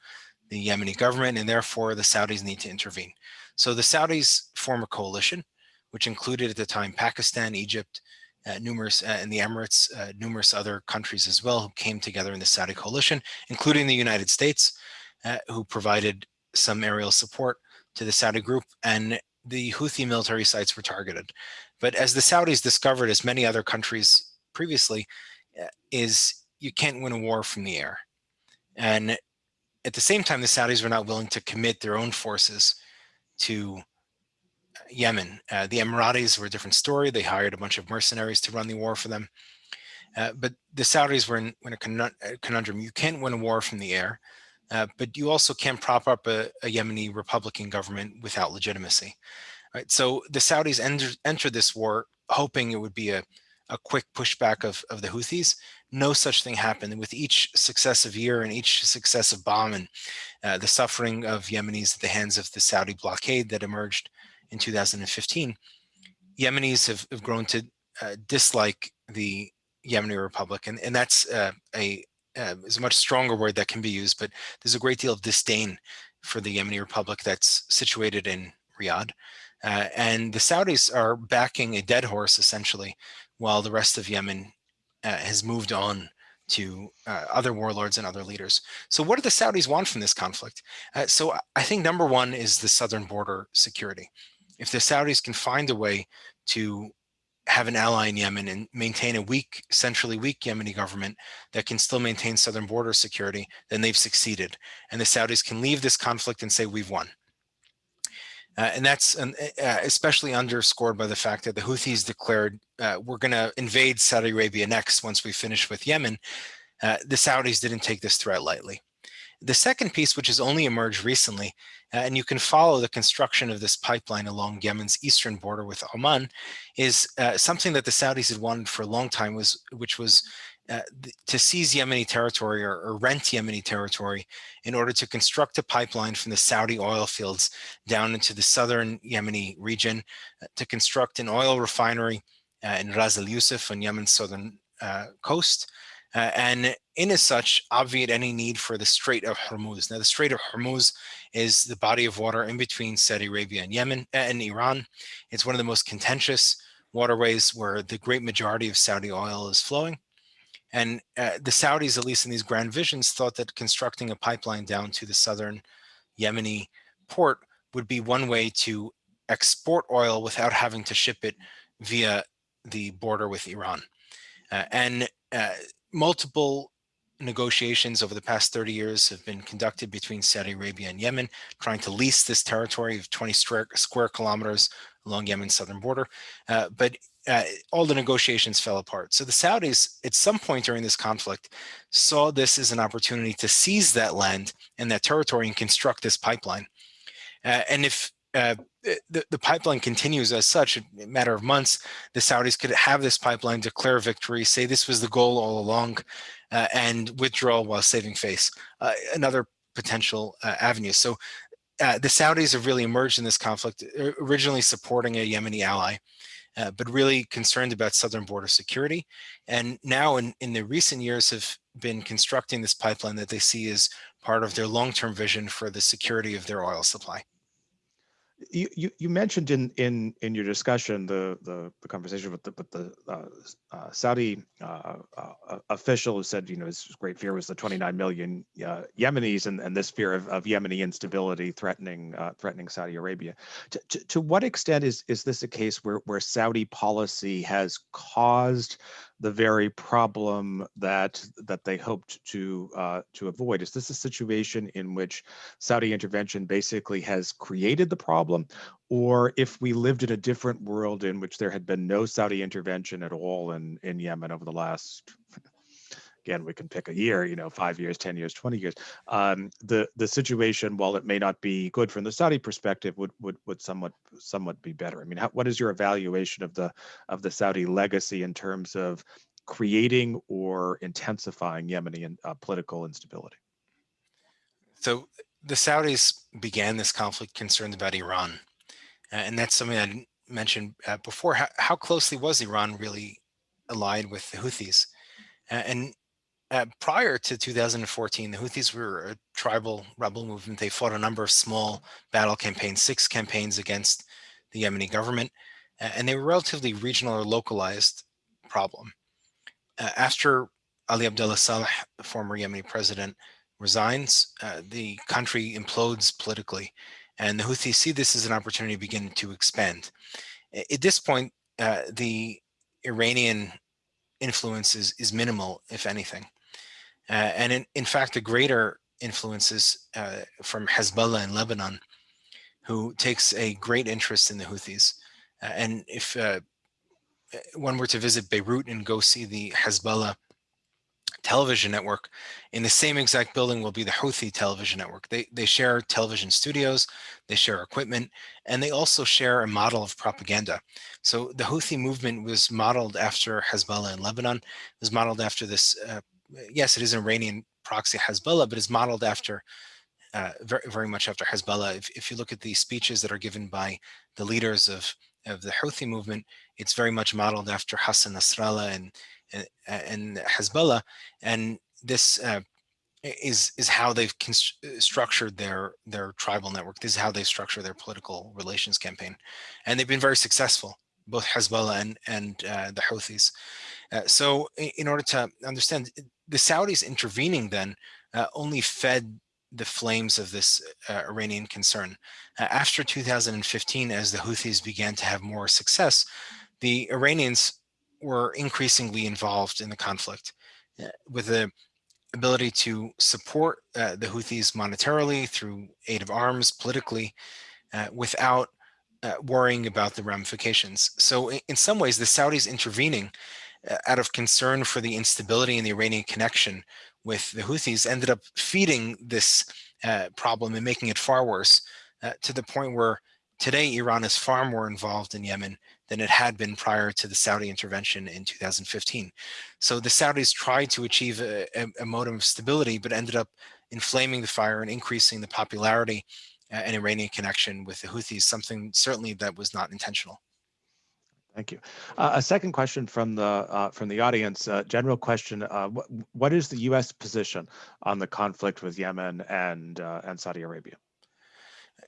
the Yemeni government, and therefore the Saudis need to intervene. So the Saudis form a coalition, which included at the time Pakistan, Egypt, uh, numerous, uh, and the Emirates, uh, numerous other countries as well, who came together in the Saudi coalition, including the United States, uh, who provided some aerial support to the Saudi group. And the Houthi military sites were targeted. But as the Saudis discovered, as many other countries previously, uh, is you can't win a war from the air. And at the same time, the Saudis were not willing to commit their own forces to Yemen. Uh, the Emiratis were a different story. They hired a bunch of mercenaries to run the war for them. Uh, but the Saudis were in, in, a conundrum. You can't win a war from the air. Uh, but you also can't prop up a, a, Yemeni Republican government without legitimacy. Right? So the Saudis enter, entered this war hoping it would be a, a quick pushback of, of the Houthis. No such thing happened. With each successive year and each successive bomb and uh, the suffering of Yemenis at the hands of the Saudi blockade that emerged in 2015, Yemenis have, have grown to uh, dislike the Yemeni Republic. And, and that's uh, a, uh, is a much stronger word that can be used, but there's a great deal of disdain for the Yemeni Republic that's situated in Riyadh. Uh, and the Saudis are backing a dead horse, essentially, while the rest of Yemen uh, has moved on to uh, other warlords and other leaders. So what do the Saudis want from this conflict? Uh, so I think number one is the southern border security. If the Saudis can find a way to have an ally in Yemen and maintain a weak, centrally weak Yemeni government that can still maintain southern border security, then they've succeeded. And the Saudis can leave this conflict and say, we've won. Uh, and that's uh, especially underscored by the fact that the Houthis declared, uh, we're going to invade Saudi Arabia next once we finish with Yemen. Uh, the Saudis didn't take this threat lightly. The second piece, which has only emerged recently, and you can follow the construction of this pipeline along Yemen's eastern border with Oman, is uh, something that the Saudis had wanted for a long time, was which was uh, to seize Yemeni territory or, or, rent Yemeni territory in order to construct a pipeline from the Saudi oil fields down into the southern Yemeni region, uh, to construct an oil refinery uh, in Ras Al Yusuf on Yemen's southern uh, coast, uh, and in as such, obviate any need for the Strait of Hormuz. Now, the Strait of Hormuz is the body of water in between Saudi Arabia and Yemen and Iran. It's one of the most contentious waterways where the great majority of Saudi oil is flowing. And uh, the Saudis, at least in these grand visions, thought that constructing a pipeline down to the southern Yemeni port would be one way to export oil without having to ship it via the border with Iran. Uh, and uh, multiple negotiations over the past 30 years have been conducted between Saudi Arabia and Yemen, trying to lease this territory of 20 square, kilometers along Yemen's southern border. Uh, but uh, all the negotiations fell apart. So the Saudis, at some point during this conflict, saw this as an opportunity to seize that land and that territory and construct this pipeline. Uh, and if uh, the, the pipeline continues as such, a matter of months, the Saudis could have this pipeline declare victory, say this was the goal all along, uh, and withdraw while saving face. Uh, another potential uh, avenue. So uh, the Saudis have really emerged in this conflict, originally supporting a Yemeni ally, uh, but really concerned about southern border security. And now in, in the recent years have been constructing this pipeline that they see as part of their long-term vision for the security of their oil supply. You, you, mentioned in in in your discussion the the, the conversation with the with the uh, uh, Saudi uh, uh official who said you know his great fear was the 29 million uh, Yemenis and, and this fear of, of Yemeni instability threatening uh, threatening Saudi Arabia. To, to, to what extent is is this a case where where Saudi policy has caused the very problem that that they hoped to uh, to avoid? Is this a situation in which Saudi intervention basically has created the problem, or if we lived in a different world in which there had been no Saudi intervention at all in in Yemen over the last again, we can pick a year, you know, five years, 10 years, 20 years. Um, the the situation, while it may not be good from the Saudi perspective, would would would somewhat somewhat be better. I mean, how, what is your evaluation of the of the Saudi legacy in terms of creating or intensifying Yemeni and, uh, political instability? So the Saudis began this conflict concerned about Iran, and that's something I mentioned uh, before. How, how, closely was Iran really allied with the Houthis? Uh, and uh, prior to 2014, the Houthis were a tribal rebel movement. They fought a number of small battle campaigns, six campaigns against the Yemeni government, and they were relatively regional or localized problem. Uh, after Ali Abdullah Saleh, the former Yemeni president, resigns, uh, the country implodes politically, and the Houthis see this as an opportunity to begin to expand. At this point, uh, the Iranian influence is, is minimal, if anything. Uh, and in, in fact, the greater influences uh, from Hezbollah in Lebanon, who takes a great interest in the Houthis. Uh, and if uh, one were to visit Beirut and go see the Hezbollah television network, in the same exact building will be the Houthi television network. They, they share television studios, they share equipment, and they also share a model of propaganda. So the Houthi movement was modeled after Hezbollah in Lebanon, was modeled after this uh, yes, it is an Iranian proxy Hezbollah, but it's modeled after uh, very, very much after Hezbollah. If, if you look at the speeches that are given by the leaders of, of the Houthi movement, it's very much modeled after Hassan Nasrallah and, and, and Hezbollah. And this uh, is, is how they've structured their, their tribal network. This is how they structure their political relations campaign. And they've been very successful, both Hezbollah and, and uh, the Houthis. Uh, so in order to understand the Saudis intervening then uh, only fed the flames of this uh, Iranian concern. Uh, after 2015, as the Houthis began to have more success, the Iranians were increasingly involved in the conflict uh, with the ability to support uh, the Houthis monetarily through aid of arms, politically, uh, without worrying about the ramifications. So in, in some ways, the Saudis intervening out of concern for the instability in the Iranian connection with the Houthis, ended up feeding this uh, problem and making it far worse uh, to the point where today Iran is far more involved in Yemen than it had been prior to the Saudi intervention in 2015. So the Saudis tried to achieve a, a, modem of stability, but ended up inflaming the fire and increasing the popularity uh, and Iranian connection with the Houthis, something certainly that was not intentional. Thank you. Uh, a second question from the uh, from the audience. Uh, general question: uh, what, what is the U.S. position on the conflict with Yemen and uh, and Saudi Arabia?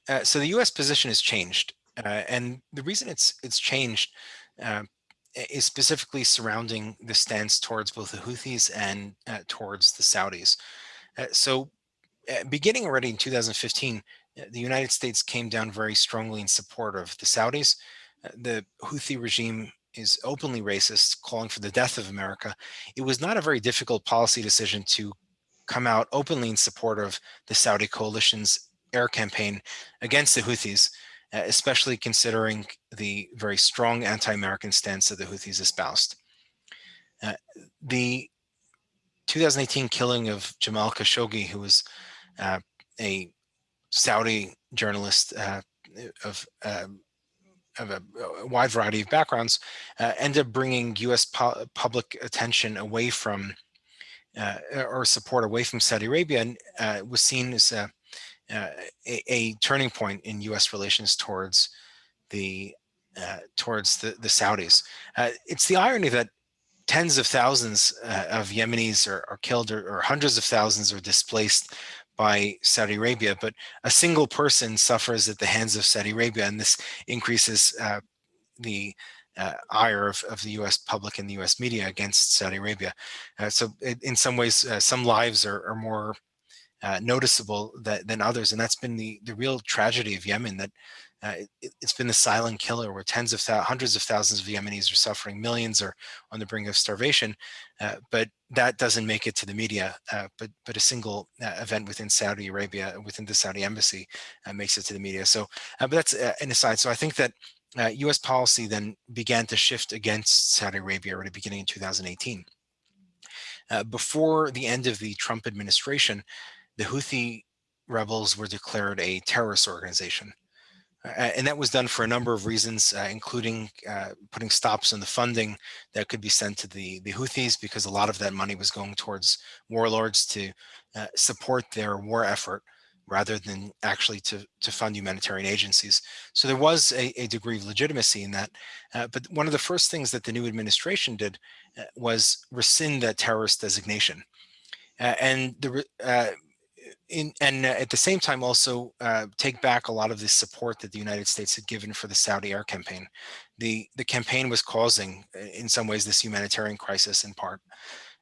Uh, so the U.S. position has changed, and the reason it's it's changed is specifically surrounding the stance towards both the Houthis and towards the Saudis. so, beginning already in 2015, the United States came down very strongly in support of the Saudis the Houthi regime is openly racist, calling for the death of America, it was not a very difficult policy decision to come out openly in support of the Saudi coalition's air campaign against the Houthis, uh, especially considering the very strong anti-American stance that the Houthis espoused. Uh, the 2018 killing of Jamal Khashoggi, who was uh, a Saudi journalist uh, of um, of a, a, wide variety of backgrounds, uh, ended up bringing U.S. pu public attention away from uh, or support away from Saudi Arabia and uh, was seen as a, uh, a, a, turning point in U.S. relations towards the uh, towards the, the Saudis. Uh, it's the irony that tens of thousands of Yemenis are, are killed or, or hundreds of thousands are displaced by Saudi Arabia, but a single person suffers at the hands of Saudi Arabia, and this increases uh, the uh, ire of, of, the U.S. public and the U.S. media against Saudi Arabia. Uh, so in some ways, uh, some lives are, are more uh, noticeable that, than others, and that's been the, the real tragedy of Yemen, that uh, it, has been the silent killer where tens of hundreds of thousands of Yemenis are suffering, millions are on the brink of starvation, uh, but that doesn't make it to the media. Uh, but but a single uh, event within Saudi Arabia, within the Saudi embassy, uh, makes it to the media. So, uh, but that's an aside. So I think that U.S. policy then began to shift against Saudi Arabia at the beginning in 2018. before the end of the Trump administration, the Houthi rebels were declared a terrorist organization. Uh, and that was done for a number of reasons, uh, including uh, putting stops on the funding that could be sent to the, the Houthis because a lot of that money was going towards warlords to uh, support their war effort rather than actually to, to fund humanitarian agencies. So there was a, a degree of legitimacy in that. Uh, but one of the first things that the new administration did uh, was rescind that terrorist designation. and the in, and uh, at the same time also uh, take back a lot of the support that the United States had given for the Saudi air campaign. The, the campaign was causing, uh, in some ways, this humanitarian crisis in part.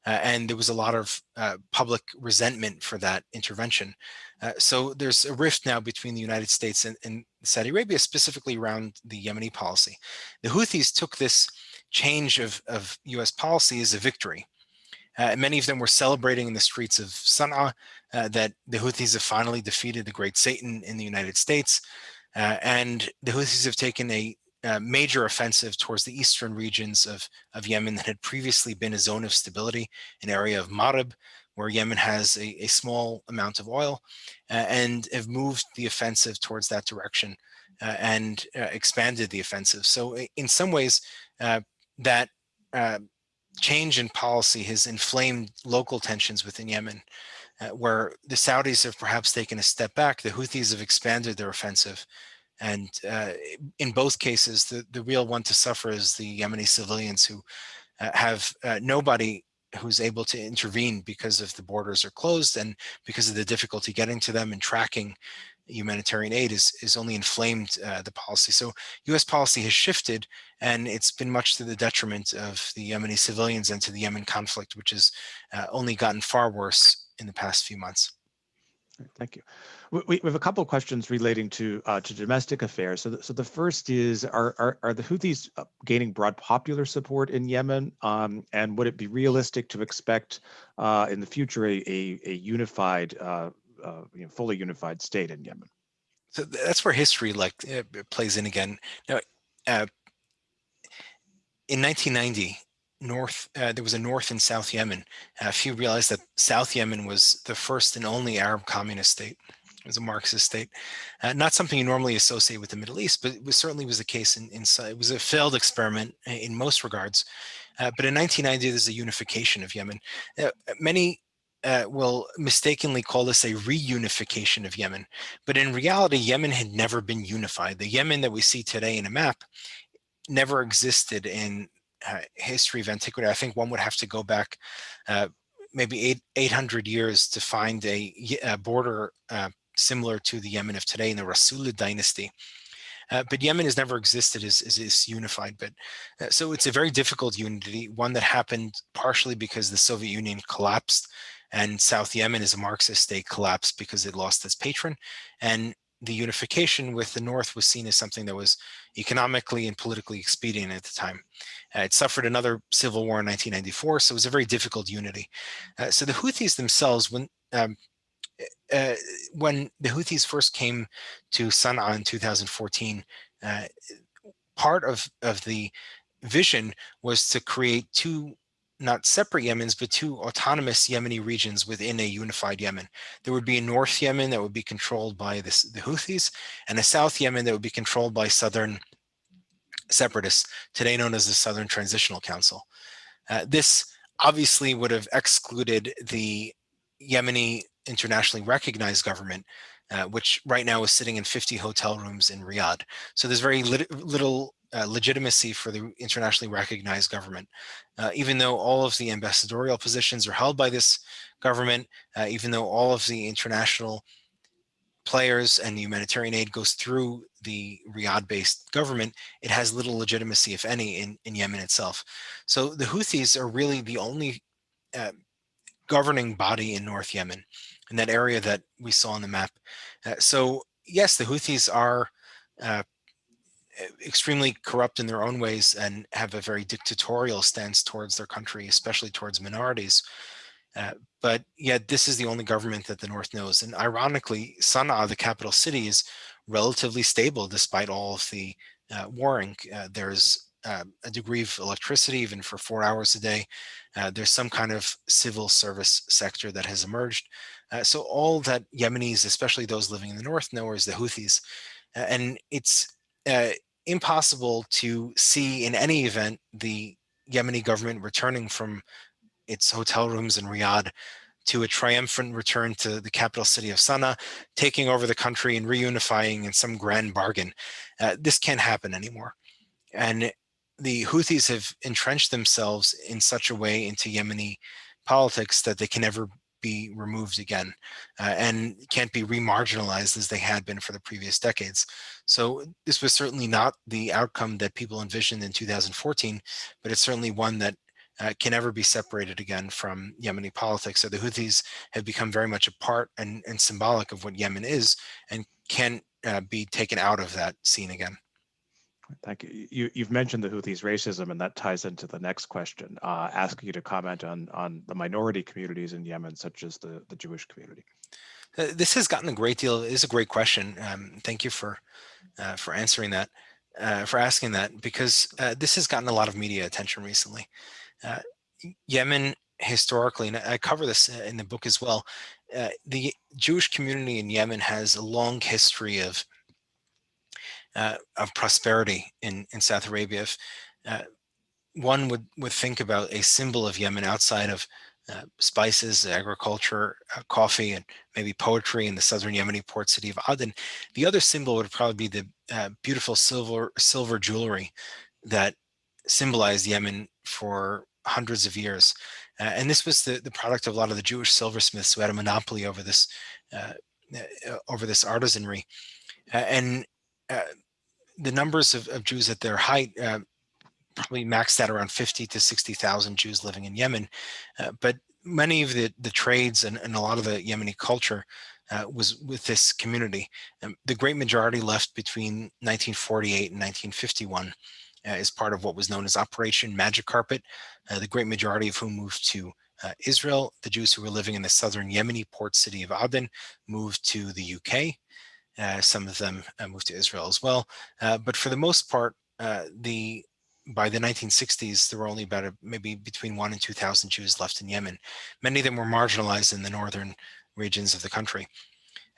Uh, and there was a lot of uh, public resentment for that intervention. Uh, so there's a rift now between the United States and, and Saudi Arabia, specifically around the Yemeni policy. The Houthis took this change of, of US policy as a victory. Uh, many of them were celebrating in the streets of Sana'a uh, that the Houthis have finally defeated the great Satan in the United States. Uh, and the Houthis have taken a, a, major offensive towards the eastern regions of, of Yemen that had previously been a zone of stability, an area of Marib, where Yemen has a, a small amount of oil, uh, and have moved the offensive towards that direction uh, and uh, expanded the offensive. So in some ways, that change in policy has inflamed local tensions within Yemen, uh, where the Saudis have perhaps taken a step back, the Houthis have expanded their offensive. And uh, in both cases, the, the real one to suffer is the Yemeni civilians who uh, have uh, nobody who's able to intervene because of the borders are closed and because of the difficulty getting to them and tracking humanitarian aid is, is only inflamed uh, the policy. So US policy has shifted and it's been much to the detriment of the Yemeni civilians and to the Yemen conflict, which has uh, only gotten far worse in the past few months. Thank you. We, we have a couple of questions relating to uh, to domestic affairs. So, the, so the first is: Are are, are the Houthis uh, gaining broad popular support in Yemen? Um, and would it be realistic to expect uh, in the future a a, a unified uh, uh, you know, fully unified state in Yemen. So that's where history like plays in again. Now, uh, in 1990, North, uh, there was a North and South Yemen. Uh, few realized that South Yemen was the first and only Arab communist state. It was a Marxist state. Uh, not something you normally associate with the Middle East, but it was, certainly was the case in, in, it was a failed experiment in most regards. Uh, but in 1990, there's a unification of Yemen. Uh, many uh, will mistakenly call this a reunification of Yemen. But in reality, Yemen had never been unified. The Yemen that we see today in a map never existed in uh, history of antiquity. I think one would have to go back uh, maybe eight, 800 years to find a, a border uh, similar to the Yemen of today in the Rasulid dynasty. Uh, but Yemen has never existed as, as, as unified. But uh, so it's a very difficult unity, one that happened partially because the Soviet Union collapsed and South Yemen is a Marxist state collapsed because it lost its patron. And the unification with the North was seen as something that was economically and politically expedient at the time. Uh, it suffered another civil war in 1994, so it was a very difficult unity. Uh, so the Houthis themselves, when um, uh, when the Houthis first came to Sana'a in 2014, uh, part of, of the vision was to create two not separate Yemens, but two autonomous Yemeni regions within a unified Yemen. There would be a North Yemen that would be controlled by this, the Houthis, and a South Yemen that would be controlled by Southern separatists, today known as the Southern Transitional Council. Uh, this obviously would have excluded the Yemeni internationally recognized government, uh, which right now is sitting in 50 hotel rooms in Riyadh. So there's very lit little uh, legitimacy for the internationally recognized government. Uh, even though all of the ambassadorial positions are held by this government, uh, even though all of the international players and the humanitarian aid goes through the Riyadh-based government, it has little legitimacy, if any, in, in Yemen itself. So the Houthis are really the only uh, governing body in North Yemen, in that area that we saw on the map. Uh, so yes, the Houthis are extremely corrupt in their own ways and have a very dictatorial stance towards their country, especially towards minorities. Uh, but yet this is the only government that the North knows. And ironically, Sana'a, the capital city, is relatively stable despite all of the uh, warring. Uh, there's uh, a degree of electricity even for four hours a day. Uh, there's some kind of civil service sector that has emerged. Uh, so all that Yemenis, especially those living in the North, know is the Houthis. and it's impossible to see in any event the Yemeni government returning from its hotel rooms in Riyadh to a triumphant return to the capital city of Sana'a, taking over the country and reunifying in some grand bargain. Uh, this can't happen anymore. And the Houthis have entrenched themselves in such a way into Yemeni politics that they can never be removed again uh, and can't be remarginalized as they had been for the previous decades. So this was certainly not the outcome that people envisioned in 2014, but it's certainly one that uh, can never be separated again from Yemeni politics. So the Houthis have become very much a part and, and symbolic of what Yemen is and can uh, be taken out of that scene again. Thank you. you. You've mentioned the Houthis' racism, and that ties into the next question, uh, asking you to comment on on the minority communities in Yemen, such as the, the Jewish community. Uh, this has gotten a great deal. It is a great question. Um, thank you for uh, for answering that, uh, for asking that, because uh, this has gotten a lot of media attention recently. Uh, Yemen historically, and I cover this in the book as well, the Jewish community in Yemen has a long history of uh, of prosperity in, in South Arabia. If, uh, one would, would think about a symbol of Yemen outside of uh, spices, agriculture, uh, coffee, and maybe poetry in the southern Yemeni port city of Aden. The other symbol would probably be the uh, beautiful silver silver jewelry that symbolized Yemen for hundreds of years. Uh, and this was the, the product of a lot of the Jewish silversmiths who had a monopoly over this over this artisanry. and uh, the numbers of, of, Jews at their height uh, probably maxed out around 50 to 60,000 Jews living in Yemen. Uh, but many of the, the trades and, and, a lot of the Yemeni culture uh, was with this community. Um, the great majority left between 1948 and 1951 uh, as part of what was known as Operation Magic Carpet, uh, the great majority of whom moved to uh, Israel. The Jews who were living in the southern Yemeni port city of Aden moved to the UK. Uh, some of them uh, moved to Israel as well. Uh, but for the most part, the by the 1960s, there were only about a, maybe between one and 2,000 Jews left in Yemen. Many of them were marginalized in the northern regions of the country.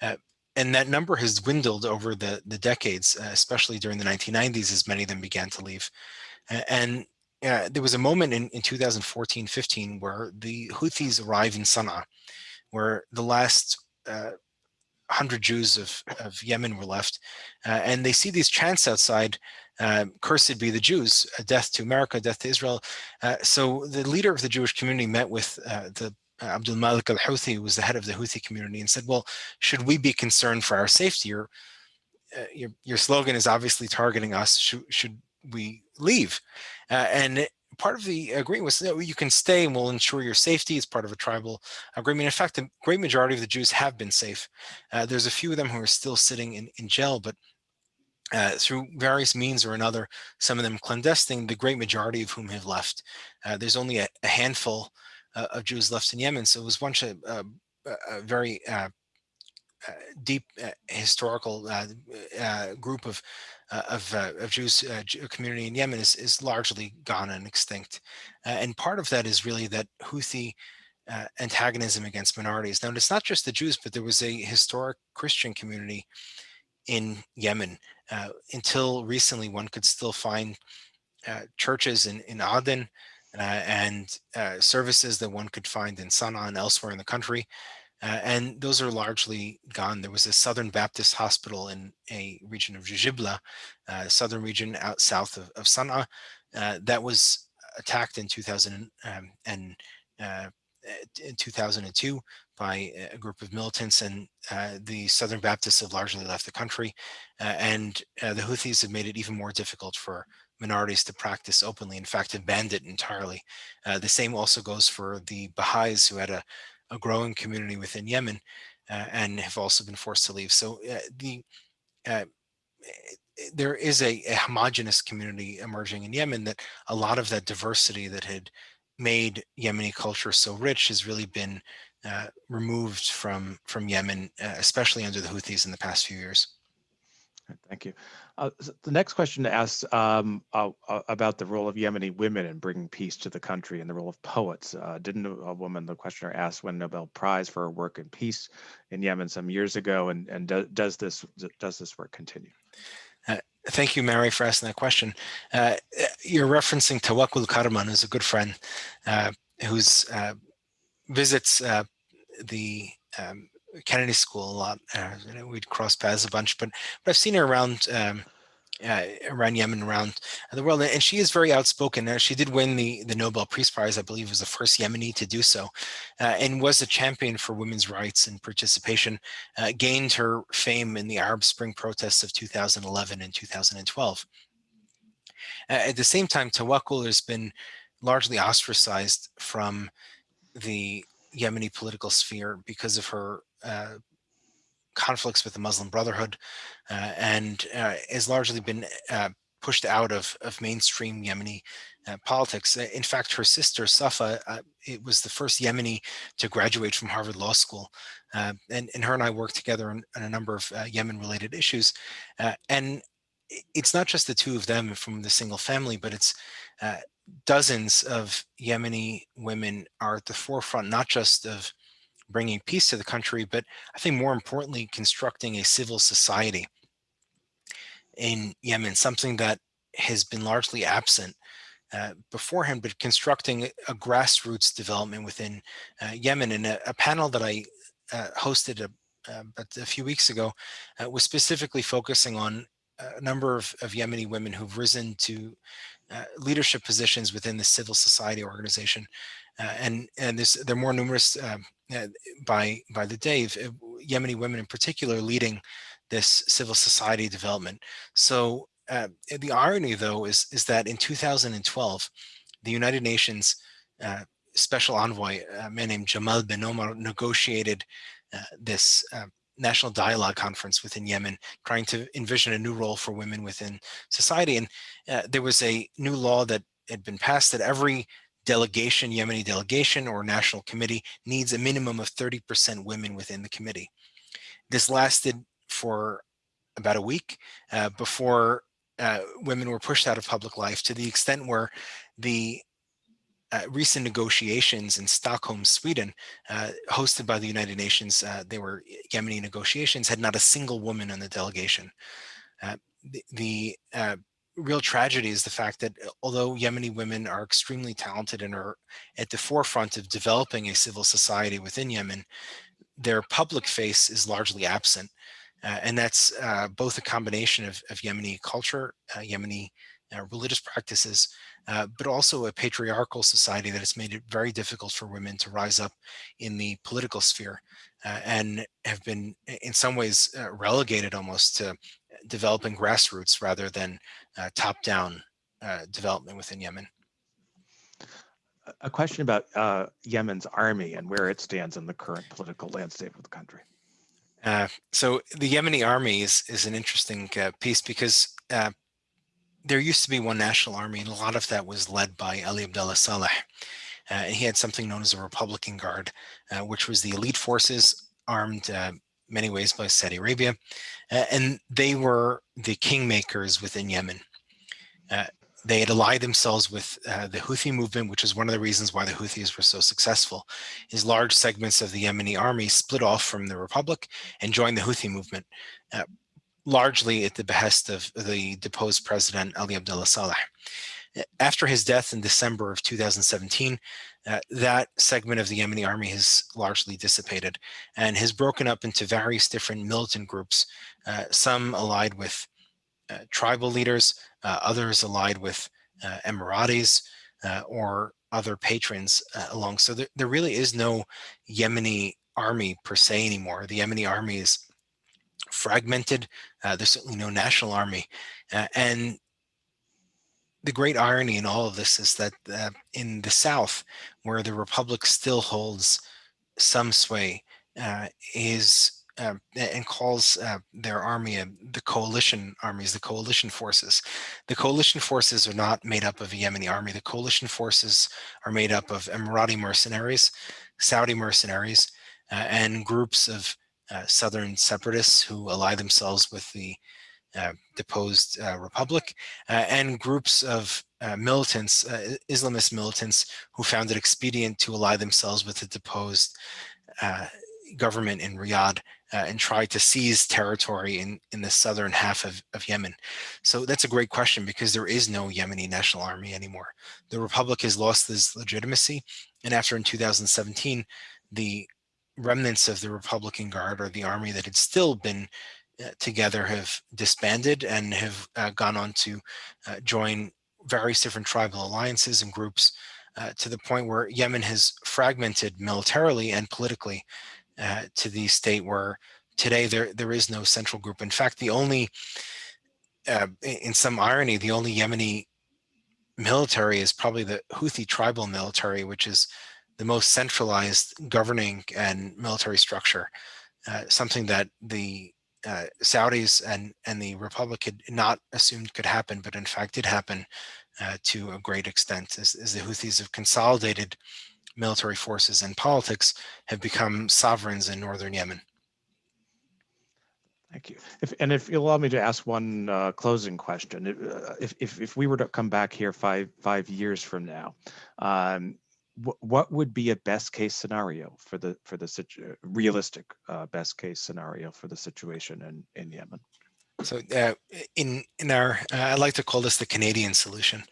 Uh, and that number has dwindled over the, the decades, uh, especially during the 1990s, as many of them began to leave. and uh, there was a moment in, in 2014-15 where the Houthis arrived in Sana'a, where the last 100 Jews of, of Yemen were left. Uh, and they see these chants outside, uh, cursed be the Jews, death to America, death to Israel. Uh, so the leader of the Jewish community met with uh, the Abdul Malik al-Houthi, who was the head of the Houthi community, and said, well, should we be concerned for our safety? Your, your, slogan is obviously targeting us. Should, should we leave. Uh, and part of the agreement was that you can stay and we'll ensure your safety. It's part of a tribal agreement. In fact, the great majority of the Jews have been safe. Uh, there's a few of them who are still sitting in, in jail, but uh, through various means or another, some of them clandestine, the great majority of whom have left. Uh, there's only a, a handful uh, of Jews left in Yemen. So it was once of uh, a very uh, deep historical group of Uh, of, uh, of Jews uh, community in Yemen is, is largely gone and extinct. and part of that is really that Houthi uh, antagonism against minorities. Now, it's not just the Jews, but there was a historic Christian community in Yemen. Uh, until recently, one could still find uh, churches in, in Aden and services that one could find in Sana'a and elsewhere in the country. Uh, and those are largely gone. There was a Southern Baptist hospital in a region of Jujibla, uh, southern region out south of, of Sana'a, uh, that was attacked in 2000 um, and uh, in 2002 by a group of militants and uh, the Southern Baptists have largely left the country uh, and the Houthis have made it even more difficult for minorities to practice openly, in fact, have banned it entirely. the same also goes for the Baha'is who had a a growing community within Yemen uh, and have also been forced to leave. So uh, the uh, there is a, a, homogenous community emerging in Yemen that a lot of that diversity that had made Yemeni culture so rich has really been uh, removed from from Yemen, uh, especially under the Houthis in the past few years. Thank you. Uh, so the next question asks um, uh, uh, about the role of Yemeni women in bringing peace to the country and the role of poets. Uh, didn't a woman, the questioner asked, win Nobel Prize for her work in peace in Yemen some years ago, and and do, does this does this work continue? Uh, thank you, Mary, for asking that question. Uh, you're referencing Tawakkul Karman, who's a good friend, who's visits the um, Kennedy School a lot. Uh, we'd cross paths a bunch, but but I've seen her around um, uh, around Yemen, around the world, and she is very outspoken. Uh, she did win the the Nobel Peace Prize, I believe, was the first Yemeni to do so, uh, and was a champion for women's rights and participation. Uh, gained her fame in the Arab Spring protests of 2011 and 2012. Uh, at the same time, Tawakkul has been largely ostracized from the Yemeni political sphere because of her uh, conflicts with the Muslim Brotherhood uh, and uh, has largely been uh, pushed out of, of mainstream Yemeni uh, politics. In fact, her sister Safa, it was the first Yemeni to graduate from Harvard Law School. and, and her and I worked together on, on a number of Yemen related issues. and it's not just the two of them from the single family, but it's dozens of Yemeni women are at the forefront, not just of bringing peace to the country, but I think more importantly, constructing a civil society in Yemen, something that has been largely absent uh, beforehand, but constructing a grassroots development within uh, Yemen. And a, a, panel that I uh, hosted a, uh, a, few weeks ago uh, was specifically focusing on a number of, of Yemeni women who've risen to uh, leadership positions within the civil society organization. And and they're more numerous um, by by the day, uh, Yemeni women in particular leading this civil society development. So uh, the irony, though, is is that in 2012, the United Nations uh, special envoy, a man named Jamal Benomar, negotiated this national dialogue conference within Yemen, trying to envision a new role for women within society. And uh, there was a new law that had been passed that every delegation, Yemeni delegation or national committee needs a minimum of 30% women within the committee. This lasted for about a week uh, before uh, women were pushed out of public life to the extent where the uh, recent negotiations in Stockholm, Sweden, uh, hosted by the United Nations, uh, they were Yemeni negotiations, had not a single woman in the delegation. Uh, the, the real tragedy is the fact that although Yemeni women are extremely talented and are at the forefront of developing a civil society within Yemen, their public face is largely absent. Uh, and that's uh, both a combination of, of Yemeni culture, uh, Yemeni uh, religious practices, uh, but also a patriarchal society that has made it very difficult for women to rise up in the political sphere uh, and have been in some ways relegated almost to developing grassroots rather than top-down development within Yemen a question about uh, Yemen's army and where it stands in the current political landscape of the country. Uh, so the Yemeni army is, is an interesting uh, piece because uh, there used to be one national army and a lot of that was led by Ali Abdullah Saleh. Uh, and he had something known as a Republican Guard, uh, which was the elite forces armed many ways by Saudi Arabia. and they were the kingmakers within Yemen they had allied themselves with uh, the Houthi movement, which is one of the reasons why the Houthis were so successful, is large segments of the Yemeni army split off from the Republic and joined the Houthi movement, uh, largely at the behest of the deposed president Ali Abdullah Saleh. After his death in December of 2017, uh, that segment of the Yemeni army has largely dissipated and has broken up into various different militant groups, uh, some allied with uh, tribal leaders, uh, others allied with uh, Emiratis or other patrons along. So there, there really is no Yemeni army per se anymore. The Yemeni army is fragmented. there's certainly no national army. and the great irony in all of this is that uh, in the South, where the Republic still holds some sway, uh, is uh, and calls uh, their army uh, the coalition armies, the coalition forces. The coalition forces are not made up of a Yemeni army. The coalition forces are made up of Emirati mercenaries, Saudi mercenaries, uh, and groups of southern separatists who ally themselves with the Uh, deposed uh, republic, uh, and groups of militants, Islamist militants, who found it expedient to ally themselves with the deposed government in Riyadh uh, and try to seize territory in, in the southern half of, of Yemen? So that's a great question because there is no Yemeni national army anymore. The Republic has lost its legitimacy. And after in 2017, the remnants of the Republican Guard or the army that had still been uh, together have disbanded and have uh, gone on to uh, join various different tribal alliances and groups uh, to the point where Yemen has fragmented militarily and politically uh, to the state where today there there is no central group. In fact, the only, uh, in some irony, the only Yemeni military is probably the Houthi tribal military, which is the most centralized governing and military structure, uh, something that the uh, Saudis and, and the Republic had not assumed could happen, but in fact did happen uh, to a great extent as, as the Houthis have consolidated military forces and politics have become sovereigns in northern Yemen. Thank you. If, and if you allow me to ask one uh, closing question, uh, if, if, if we were to come back here five five years from now, um, what would be a best case scenario for the for the realistic uh, best case scenario for the situation in in Yemen? So uh, in in our, uh, I like to call this the Canadian solution,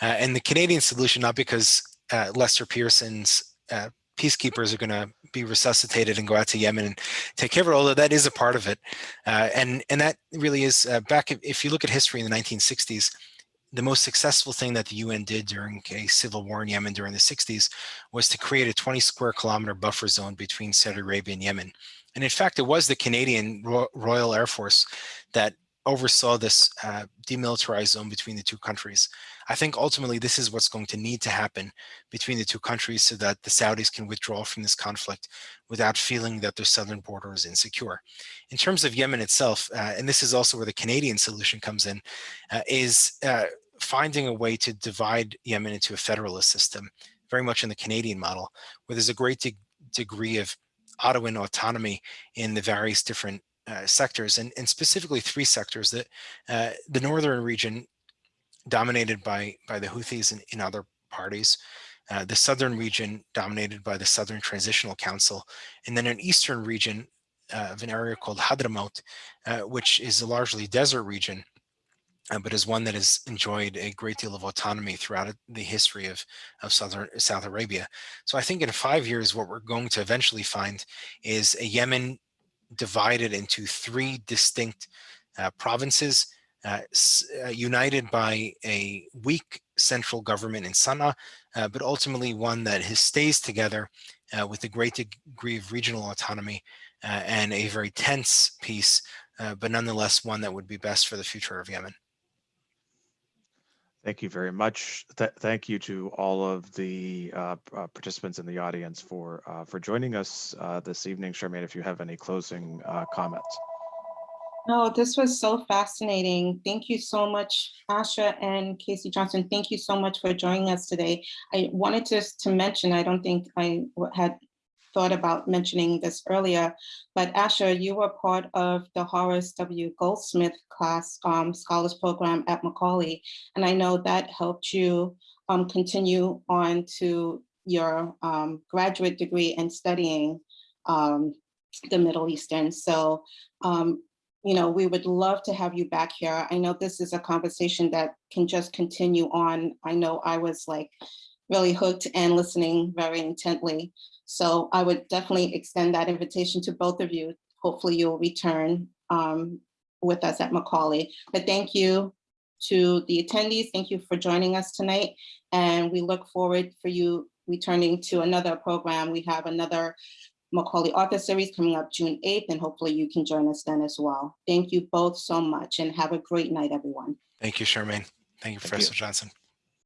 uh, and the Canadian solution not because uh, Lester Pearson's uh, peacekeepers are going to be resuscitated and go out to Yemen and take care of it, although that is a part of it. And, and that really is back, if you look at history in the 1960s, the most successful thing that the UN did during a civil war in Yemen during the 60s was to create a 20 square kilometer buffer zone between Saudi Arabia and Yemen. And in fact, it was the Canadian Royal Air Force that oversaw this uh, demilitarized zone between the two countries. I think ultimately this is what's going to need to happen between the two countries so that the Saudis can withdraw from this conflict without feeling that their southern border is insecure. In terms of Yemen itself, uh, and this is also where the Canadian solution comes in, uh, is uh, finding a way to divide Yemen into a federalist system, very much in the Canadian model, where there's a great de degree of Ottoman autonomy in the various different uh, sectors, and, and specifically three sectors that uh, the northern region dominated by, by the Houthis and, and other parties, uh, the southern region dominated by the Southern Transitional Council, and then an eastern region uh, of an area called Hadramaut, uh, which is a largely desert region, uh, but is one that has enjoyed a great deal of autonomy throughout the history of, of Southern South Arabia. So I think in five years, what we're going to eventually find is a Yemen divided into three distinct uh, provinces, uh, uh, united by a weak central government in Sana'a, uh, but ultimately one that has, stays together uh, with a great degree of regional autonomy uh, and a very tense peace, uh, but nonetheless one that would be best for the future of Yemen. Thank you very much. Th- thank you to all of the uh, uh, participants in the audience for uh, for joining us this evening. Charmaine, if you have any closing comments. No, this was so fascinating. Thank you so much, Asher and KC Johnson. Thank you so much for joining us today. I wanted just to mention, I don't think I had thought about mentioning this earlier, but Asher, you were part of the Horace W. Goldsmith class um, scholars program at Macaulay. And I know that helped you um, continue on to your um, graduate degree and studying um, the Middle Eastern. So um, you know, we would love to have you back here. I know this is a conversation that can just continue on. I know I was like really hooked and listening very intently. So I would definitely extend that invitation to both of you. Hopefully you'll return um, with us at Macaulay. But thank you to the attendees. Thank you for joining us tonight. And we look forward for you returning to another program. We have another Macaulay Author Series coming up June 8th, and hopefully you can join us then as well. Thank you both so much and have a great night, everyone. Thank you, Charmaine. Thank you, Thank you. Professor Johnson.